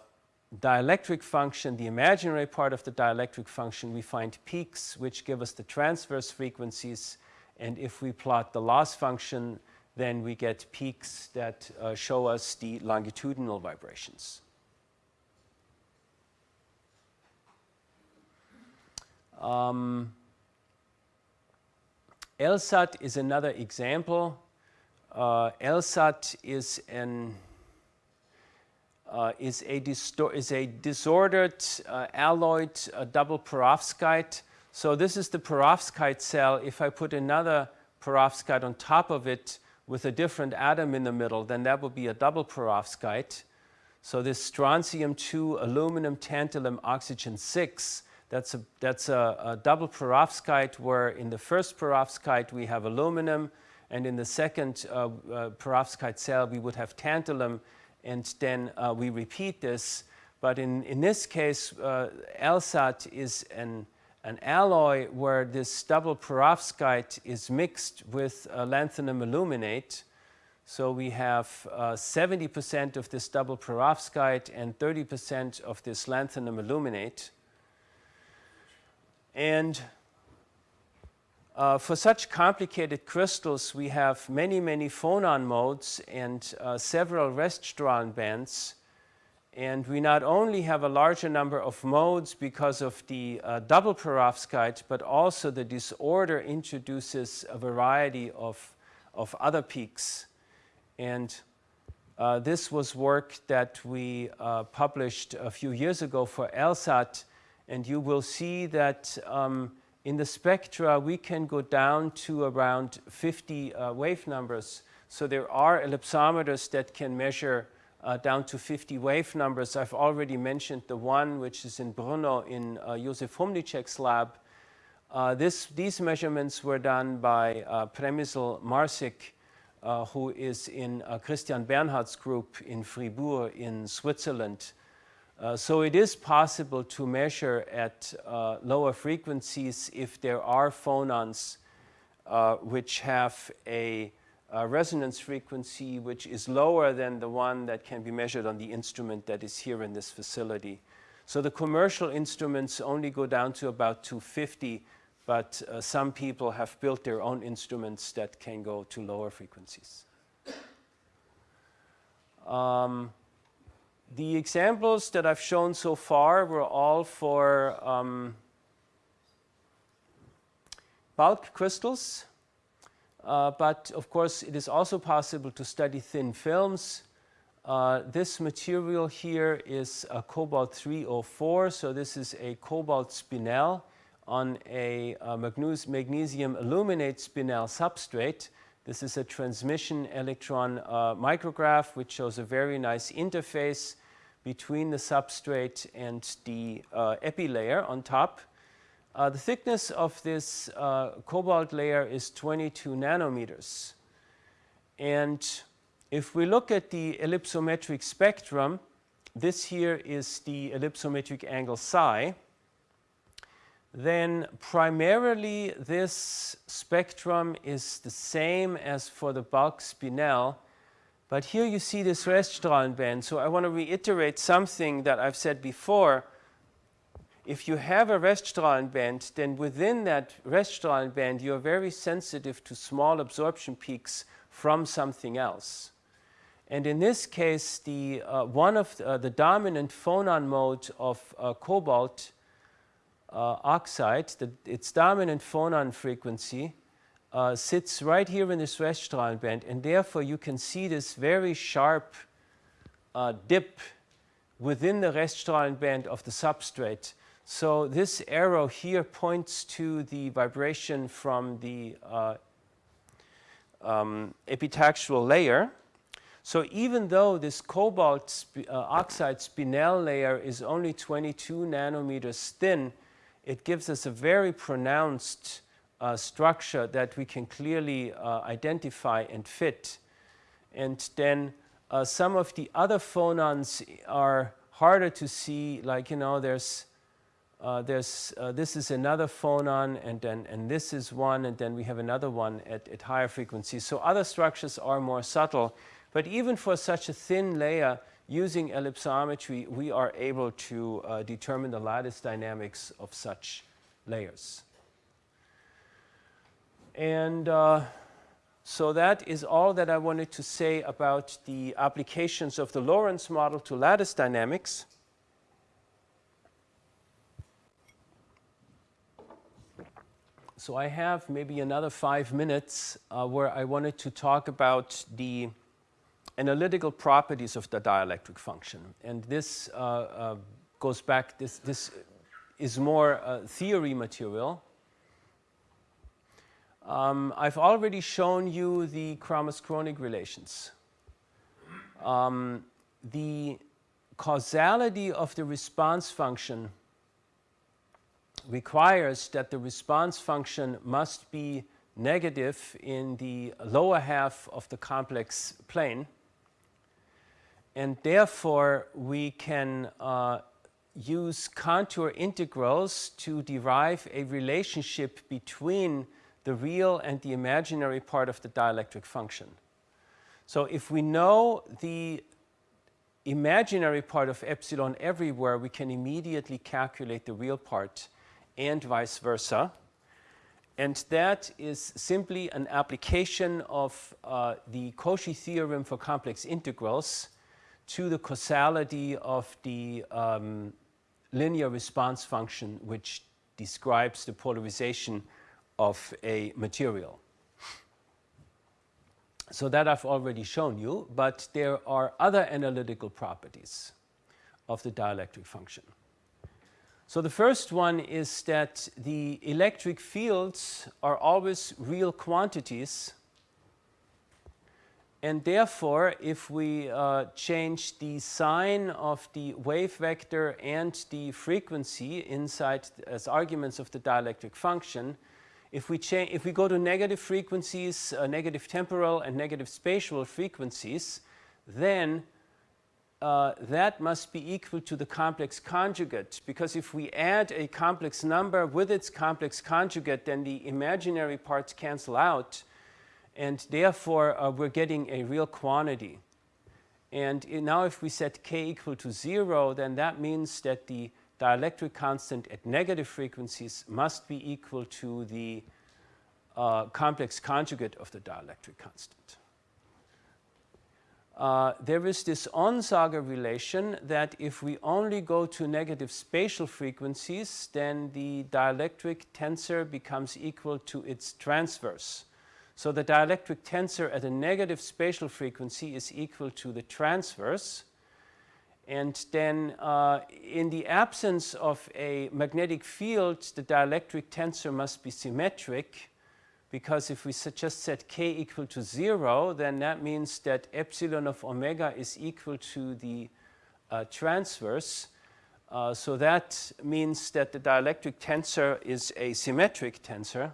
dielectric function, the imaginary part of the dielectric function, we find peaks which give us the transverse frequencies. And if we plot the loss function, then we get peaks that uh, show us the longitudinal vibrations. Um, LSAT is another example. Uh, LSAT is an uh, is a is a disordered uh, alloyed uh, double perovskite. So this is the perovskite cell. If I put another perovskite on top of it with a different atom in the middle, then that would be a double perovskite. So this strontium 2, aluminum, tantalum, oxygen 6 that's a, that's a, a double perovskite where in the first perovskite we have aluminum and in the second uh, uh, perovskite cell we would have tantalum and then uh, we repeat this. But in, in this case, uh, LSAT is an, an alloy where this double perovskite is mixed with uh, lanthanum aluminate. So we have 70% uh, of this double perovskite and 30% of this lanthanum aluminate. And uh, for such complicated crystals, we have many, many phonon modes and uh, several Reststrahlen bands. And we not only have a larger number of modes because of the uh, double perovskite, but also the disorder introduces a variety of, of other peaks. And uh, this was work that we uh, published a few years ago for LSAT. And you will see that um, in the spectra, we can go down to around 50 uh, wave numbers. So there are ellipsometers that can measure uh, down to 50 wave numbers. I've already mentioned the one which is in Brno in uh, Josef Humlicek's lab. Uh, this, these measurements were done by uh, Přemysl Marsik, uh, who is in uh, Christian Bernhard's group in Fribourg in Switzerland. Uh, so it is possible to measure at uh, lower frequencies if there are phonons uh, which have a, a, resonance frequency which is lower than the one that can be measured on the instrument that is here in this facility. So the commercial instruments only go down to about 250, but uh, some people have built their own instruments that can go to lower frequencies. Um, the examples that I've shown so far were all for um, bulk crystals. Uh, but of course, it is also possible to study thin films. Uh, this material here is a cobalt 304. So this is a cobalt spinel on a, a magnesium aluminate spinel substrate. This is a transmission electron uh, micrograph, which shows a very nice interface between the substrate and the uh, epi layer on top. Uh, the thickness of this uh, cobalt layer is 22 nanometers. And if we look at the ellipsometric spectrum, this here is the ellipsometric angle psi, then primarily this spectrum is the same as for the bulk spinel, but here you see this Reststrahlen band. So I want to reiterate something that I've said before. If you have a Reststrahlen band, then within that Reststrahlen band, you're very sensitive to small absorption peaks from something else. And in this case, the, uh, one of the, uh, the, dominant phonon mode of uh, cobalt uh, oxide, the, its dominant phonon frequency uh, sits right here in this Reststrahlen band, and therefore you can see this very sharp uh, dip within the Reststrahlen band of the substrate. So this arrow here points to the vibration from the uh, um, epitaxial layer. So even though this cobalt sp uh, oxide spinel layer is only 22 nanometers thin, it gives us a very pronounced uh, structure that we can clearly uh, identify and fit. And then uh, some of the other phonons are harder to see, like, you know, there's, uh, there's uh, this is another phonon, and then and this is one, and then we have another one at, at higher frequencies. So other structures are more subtle. But even for such a thin layer, using ellipsometry, we are able to uh, determine the lattice dynamics of such layers. And uh, so that is all that I wanted to say about the applications of the Lorentz model to lattice dynamics. So I have maybe another five minutes uh, where I wanted to talk about the analytical properties of the dielectric function. And this uh, uh, goes back, this, this is more uh, theory material. Um, I've already shown you the Kramers-Kronig relations. Um, the causality of the response function requires that the response function must be negative in the lower half of the complex plane. And therefore, we can uh, use contour integrals to derive a relationship between the real and the imaginary part of the dielectric function. So if we know the imaginary part of epsilon everywhere, we can immediately calculate the real part and vice versa. And that is simply an application of uh, the Cauchy theorem for complex integrals to the causality of the um, linear response function which describes the polarization of a material. So that I've already shown you, but there are other analytical properties of the dielectric function. So the first one is that the electric fields are always real quantities and therefore if we uh, change the sign of the wave vector and the frequency inside as arguments of the dielectric function if we, change if we go to negative frequencies, uh, negative temporal and negative spatial frequencies, then uh, that must be equal to the complex conjugate because if we add a complex number with its complex conjugate then the imaginary parts cancel out and therefore uh, we're getting a real quantity. And now if we set k equal to 0 then that means that the dielectric constant at negative frequencies must be equal to the uh, complex conjugate of the dielectric constant. Uh, there is this Onsager relation that if we only go to negative spatial frequencies, then the dielectric tensor becomes equal to its transverse. So the dielectric tensor at a negative spatial frequency is equal to the transverse. And then uh, in the absence of a magnetic field, the dielectric tensor must be symmetric because if we just set k equal to 0, then that means that epsilon of omega is equal to the uh, transverse. Uh, so that means that the dielectric tensor is a symmetric tensor.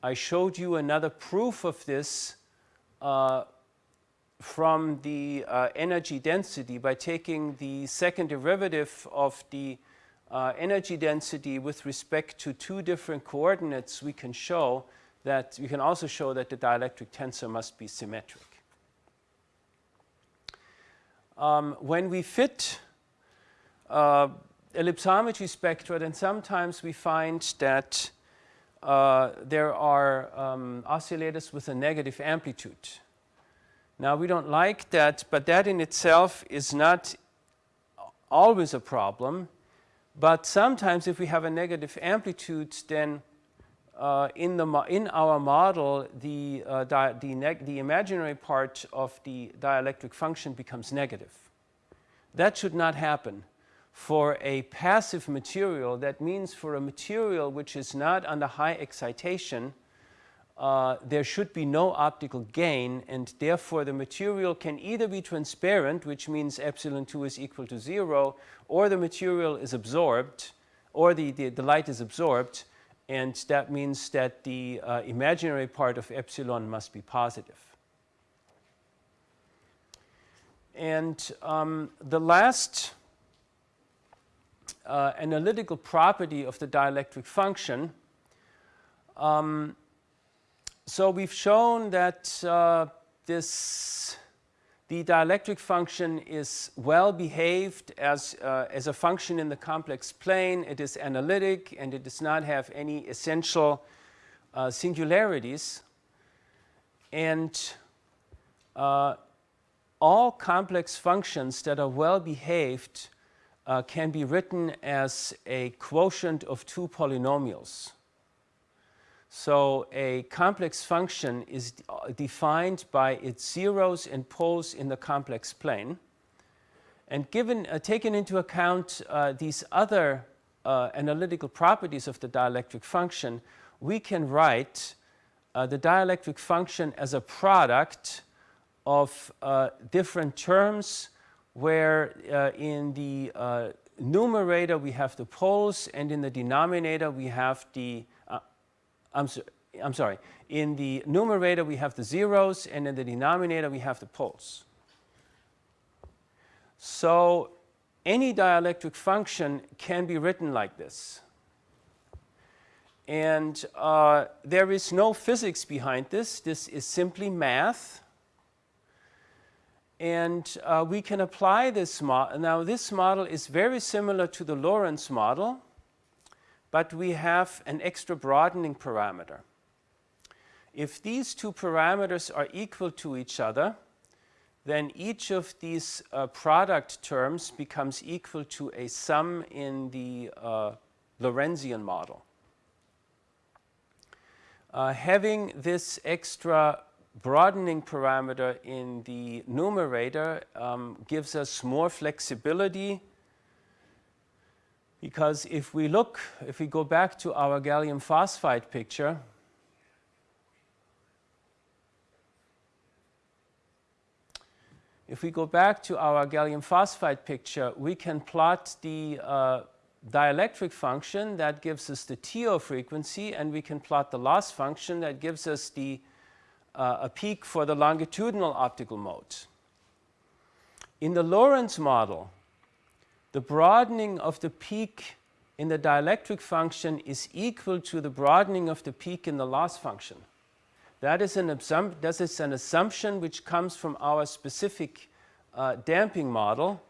I showed you another proof of this uh, from the uh, energy density by taking the second derivative of the uh, energy density with respect to two different coordinates, we can show that, we can also show that the dielectric tensor must be symmetric. Um, when we fit uh, ellipsometry spectra, then sometimes we find that uh, there are um, oscillators with a negative amplitude. Now we don't like that, but that in itself is not always a problem. But sometimes if we have a negative amplitude, then uh, in, the in our model, the, uh, the, the imaginary part of the dielectric function becomes negative. That should not happen. For a passive material, that means for a material which is not under high excitation, uh, there should be no optical gain and therefore the material can either be transparent which means epsilon 2 is equal to 0 or the material is absorbed or the, the, the light is absorbed and that means that the uh, imaginary part of epsilon must be positive. And um, the last uh, analytical property of the dielectric function um, so we've shown that uh, this the dielectric function is well behaved as, uh, as a function in the complex plane. It is analytic and it does not have any essential uh, singularities. And uh, all complex functions that are well behaved uh, can be written as a quotient of two polynomials. So a complex function is defined by its zeros and poles in the complex plane. And given, uh, taken into account uh, these other uh, analytical properties of the dielectric function, we can write uh, the dielectric function as a product of uh, different terms where uh, in the numerator we have the poles and in the denominator we have the I'm, so, I'm sorry, in the numerator we have the zeros and in the denominator we have the poles. So any dielectric function can be written like this. And uh, there is no physics behind this. This is simply math. And uh, we can apply this model. Now, this model is very similar to the Lorentz model, but we have an extra broadening parameter. If these two parameters are equal to each other, then each of these uh, product terms becomes equal to a sum in the uh, Lorentzian model. Uh, having this extra broadening parameter in the numerator um, gives us more flexibility because if we look, if we go back to our gallium phosphide picture, if we go back to our gallium phosphide picture, we can plot the uh, dielectric function that gives us the TO frequency, and we can plot the loss function that gives us the uh, a peak for the longitudinal optical mode. In the Lorentz model, the broadening of the peak in the dielectric function is equal to the broadening of the peak in the loss function. That is an, that is an assumption which comes from our specific uh, damping model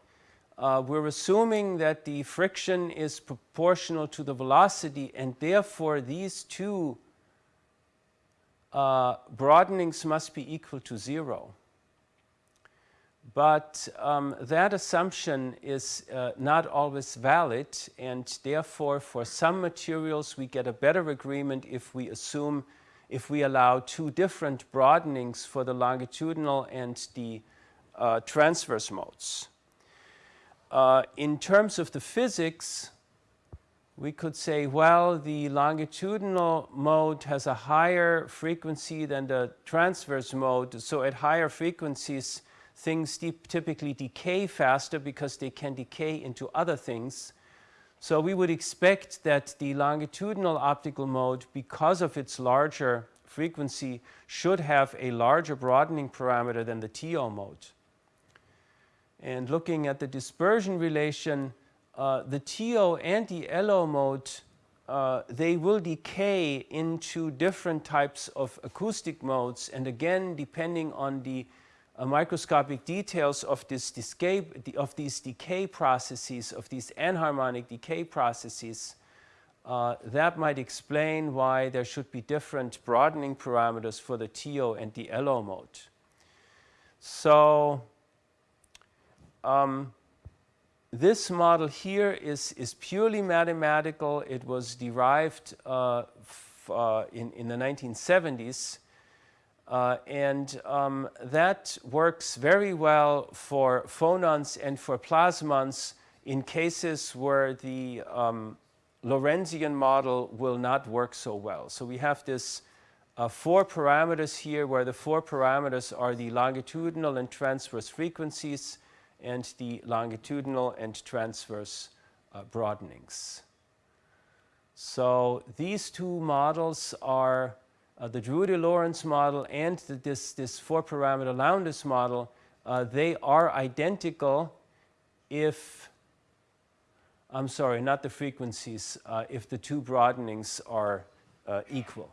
uh, we're assuming that the friction is proportional to the velocity and therefore these two uh, broadenings must be equal to zero. But um, that assumption is uh, not always valid and therefore for some materials we get a better agreement if we assume if we allow two different broadenings for the longitudinal and the uh, transverse modes. Uh, in terms of the physics, we could say, well, the longitudinal mode has a higher frequency than the transverse mode. So at higher frequencies, things typically decay faster because they can decay into other things. So we would expect that the longitudinal optical mode, because of its larger frequency, should have a larger broadening parameter than the TO mode. And looking at the dispersion relation, uh, the TO and the LO mode, uh, they will decay into different types of acoustic modes. And again, depending on the uh, microscopic details of, this decay, of these decay processes, of these anharmonic decay processes, uh, that might explain why there should be different broadening parameters for the TO and the LO mode. So um, this model here is, is purely mathematical. It was derived uh, uh, in, in the 1970s. Uh, and um, that works very well for phonons and for plasmons in cases where the um, Lorentzian model will not work so well. So we have this uh, four parameters here where the four parameters are the longitudinal and transverse frequencies and the longitudinal and transverse uh, broadenings. So these two models are uh, the Drude-Lorentz model and the, this, this four-parameter Lowndes model. Uh, they are identical if, I'm sorry, not the frequencies, uh, if the two broadenings are uh, equal.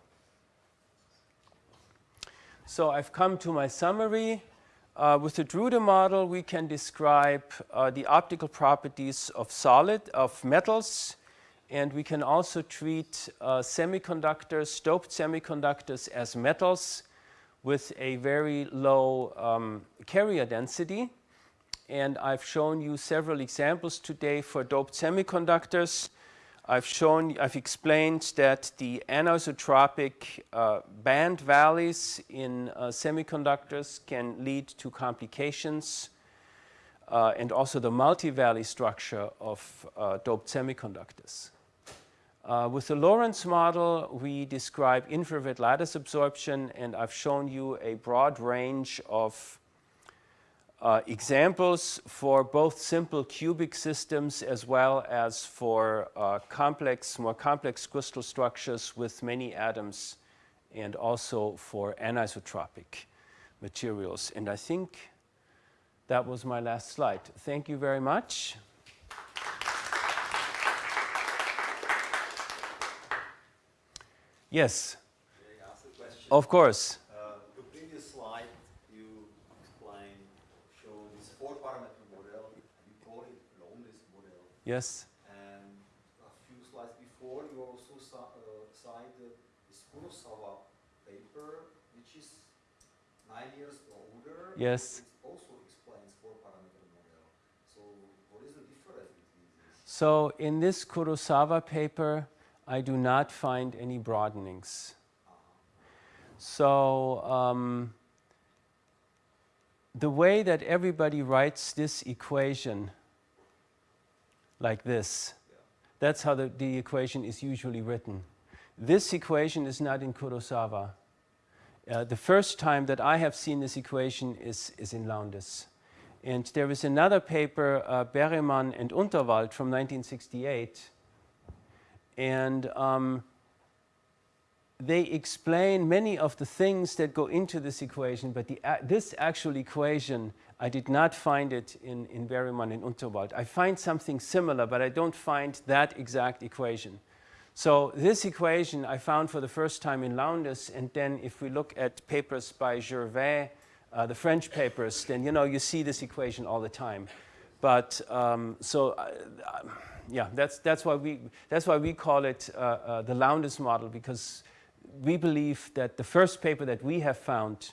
So I've come to my summary. Uh, with the Drude model, we can describe uh, the optical properties of solid, of metals, and we can also treat uh, semiconductors, doped semiconductors as metals with a very low um, carrier density. And I've shown you several examples today for doped semiconductors. I've shown, I've explained that the anisotropic uh, band valleys in uh, semiconductors can lead to complications uh, and also the multi-valley structure of uh, doped semiconductors. Uh, with the Lorentz model, we describe infrared lattice absorption and I've shown you a broad range of uh, examples for both simple cubic systems as well as for uh, complex, more complex crystal structures with many atoms and also for anisotropic materials. And I think that was my last slide. Thank you very much. Yes, May I ask a question? of course. Uh, The previous slide, you explained, show this four-parameter model, you call it Lowndes model. Yes. And a few slides before, you also ci- uh, cited this Kurosawa paper, which is nine years older. Yes. It also explains four-parameter model. So what is the difference between these? So in this Kurosawa paper, I do not find any broadenings. So um, the way that everybody writes this equation, like this, that's how the, the equation is usually written. This equation is not in Kurosawa. Uh, the first time that I have seen this equation is, is in Lowndes. And there is another paper, uh, and Unterwald from 1968, and um, they explain many of the things that go into this equation, but the, a- this actual equation, I did not find it in, in Berreman and Unterwald. I find something similar, but I don't find that exact equation. So this equation I found for the first time in Lowndes, and then if we look at papers by Gervais, uh, the French papers, then you know you see this equation all the time. But um, so, uh, uh, yeah, that's that's why we that's why we call it uh, uh, the Lowndes model because we believe that the first paper that we have found,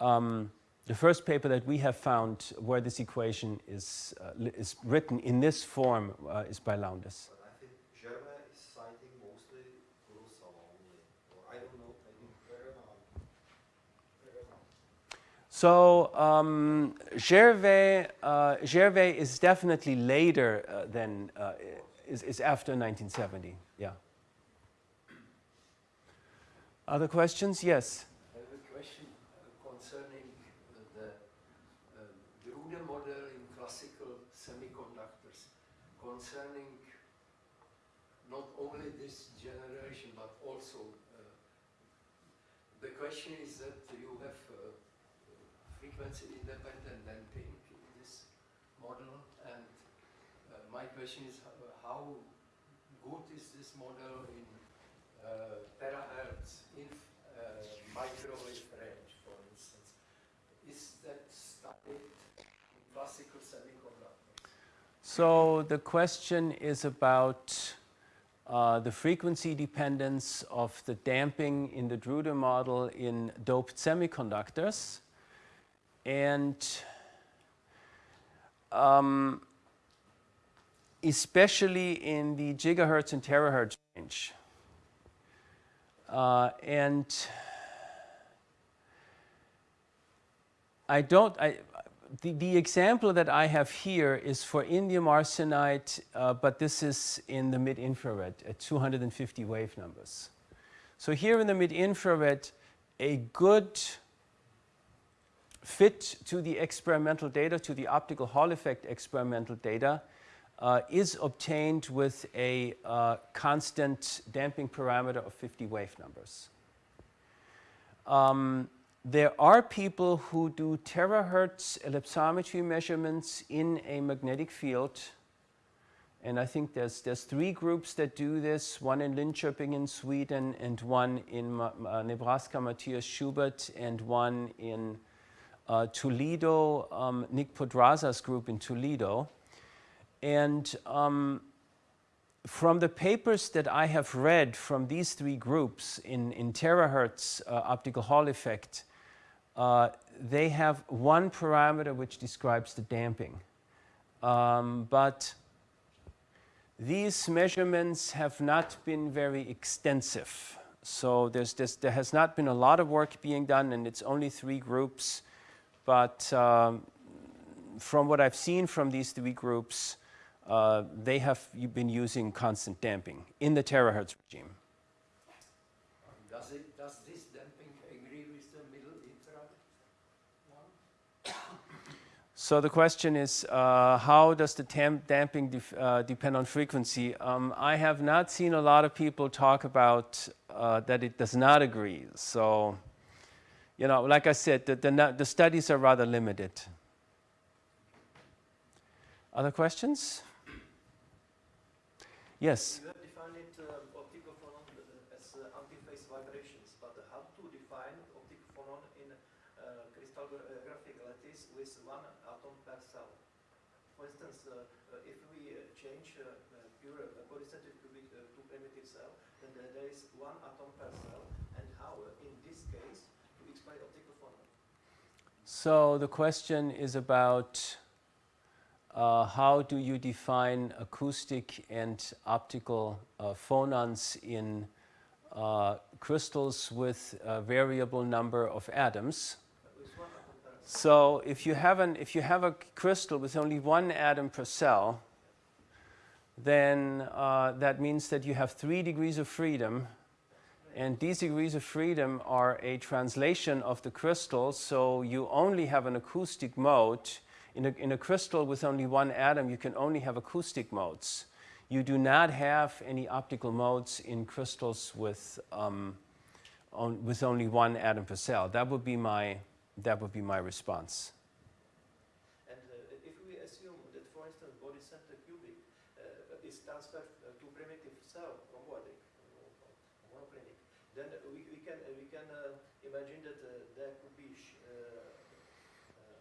um, the first paper that we have found where this equation is uh, is written in this form uh, is by Lowndes. But I think Gervais is citing mostly Kurosawa only, or I don't know, maybe Berreman. Berreman. So um, Gervais, uh, Gervais is definitely later uh, than uh, is, is after 1970. Yeah. Other questions? Yes. I have a question concerning the uh, Drude model in classical semiconductors, concerning not only this generation, but also, uh, the question is that frequency independent damping in this model, and uh, my question is how good is this model in uh, terahertz in uh, microwave range, for instance. Is that studied in classical semiconductors? So the question is about uh, the frequency dependence of the damping in the Drude model in doped semiconductors. And um, especially in the gigahertz and terahertz range. Uh, and I don't, I, the, the example that I have here is for indium arsenide, uh, but this is in the mid-infrared at 250 wave numbers. So here in the mid-infrared, a good fit to the experimental data, to the optical Hall effect experimental data, uh, is obtained with a uh, constant damping parameter of 50 wave numbers. Um, there are people who do terahertz ellipsometry measurements in a magnetic field. And I think there's, there's three groups that do this, one in Linköping in Sweden and one in Ma- Nebraska, Matthias Schubert, and one in uh, Toledo, um, Nick Podraza's group in Toledo. And um, from the papers that I have read from these three groups in, in terahertz uh, optical Hall effect, uh, they have one parameter which describes the damping. Um, but these measurements have not been very extensive. So there's this, there has not been a lot of work being done, and it's only three groups. But um, from what I've seen from these three groups, uh, they have been using constant damping in the terahertz regime. Does it, does this damping agree with the middle infrared one? So the question is, uh, how does the damping uh, depend on frequency? Um, I have not seen a lot of people talk about uh, that it does not agree. So, you know, like I said, the, the, the studies are rather limited. Other questions? Yes. So the question is about uh, how do you define acoustic and optical uh, phonons in uh, crystals with a variable number of atoms. So if you have an if you have a crystal with only one atom per cell, then uh, that means that you have three degrees of freedom, and these degrees of freedom are a translation of the crystal. So you only have an acoustic mode in a, in a crystal with only one atom. You can only have acoustic modes. You do not have any optical modes in crystals with um, on, with only one atom per cell. That would be my that would be my response. And uh, if we assume that, for instance, body center cubic uh, is transferred uh, to primitive cell from Wardic, uh, monoclinic, then we, we can uh, we can uh, imagine that uh, there could be sh- uh, uh,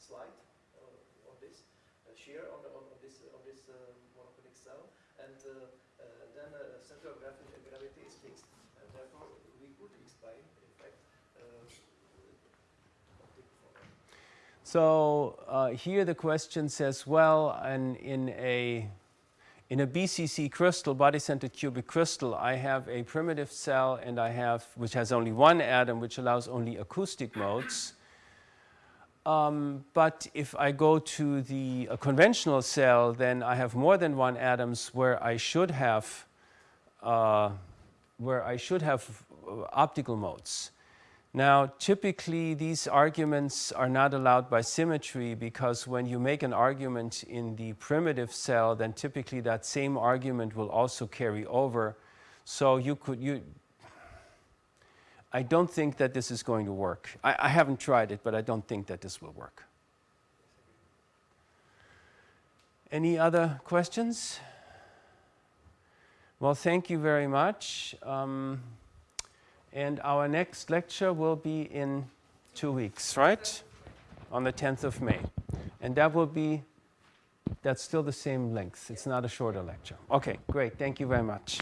slide uh, on this uh, shear on, the, on, on this uh, on this uh, monoclinic cell, and uh, uh, then uh, center of gravity, gravity is fixed, and therefore we could explain, in fact. Uh, optic phonon. So uh, here the question says, well, and in a in a BCC crystal, body-centered cubic crystal, I have a primitive cell and I have, which has only one atom, which allows only acoustic modes. Um, but if I go to the conventional cell, then I have more than one atoms where I should have, uh, where I should have uh, optical modes. Now, typically, these arguments are not allowed by symmetry because when you make an argument in the primitive cell, then typically that same argument will also carry over. So you could, you, I don't think that this is going to work. I, I haven't tried it, but I don't think that this will work. Any other questions? Well, thank you very much. Um, and our next lecture will be in two weeks, right? On the 10th of May. And that will be, that's still the same length. It's not a shorter lecture. Okay, great. Thank you very much.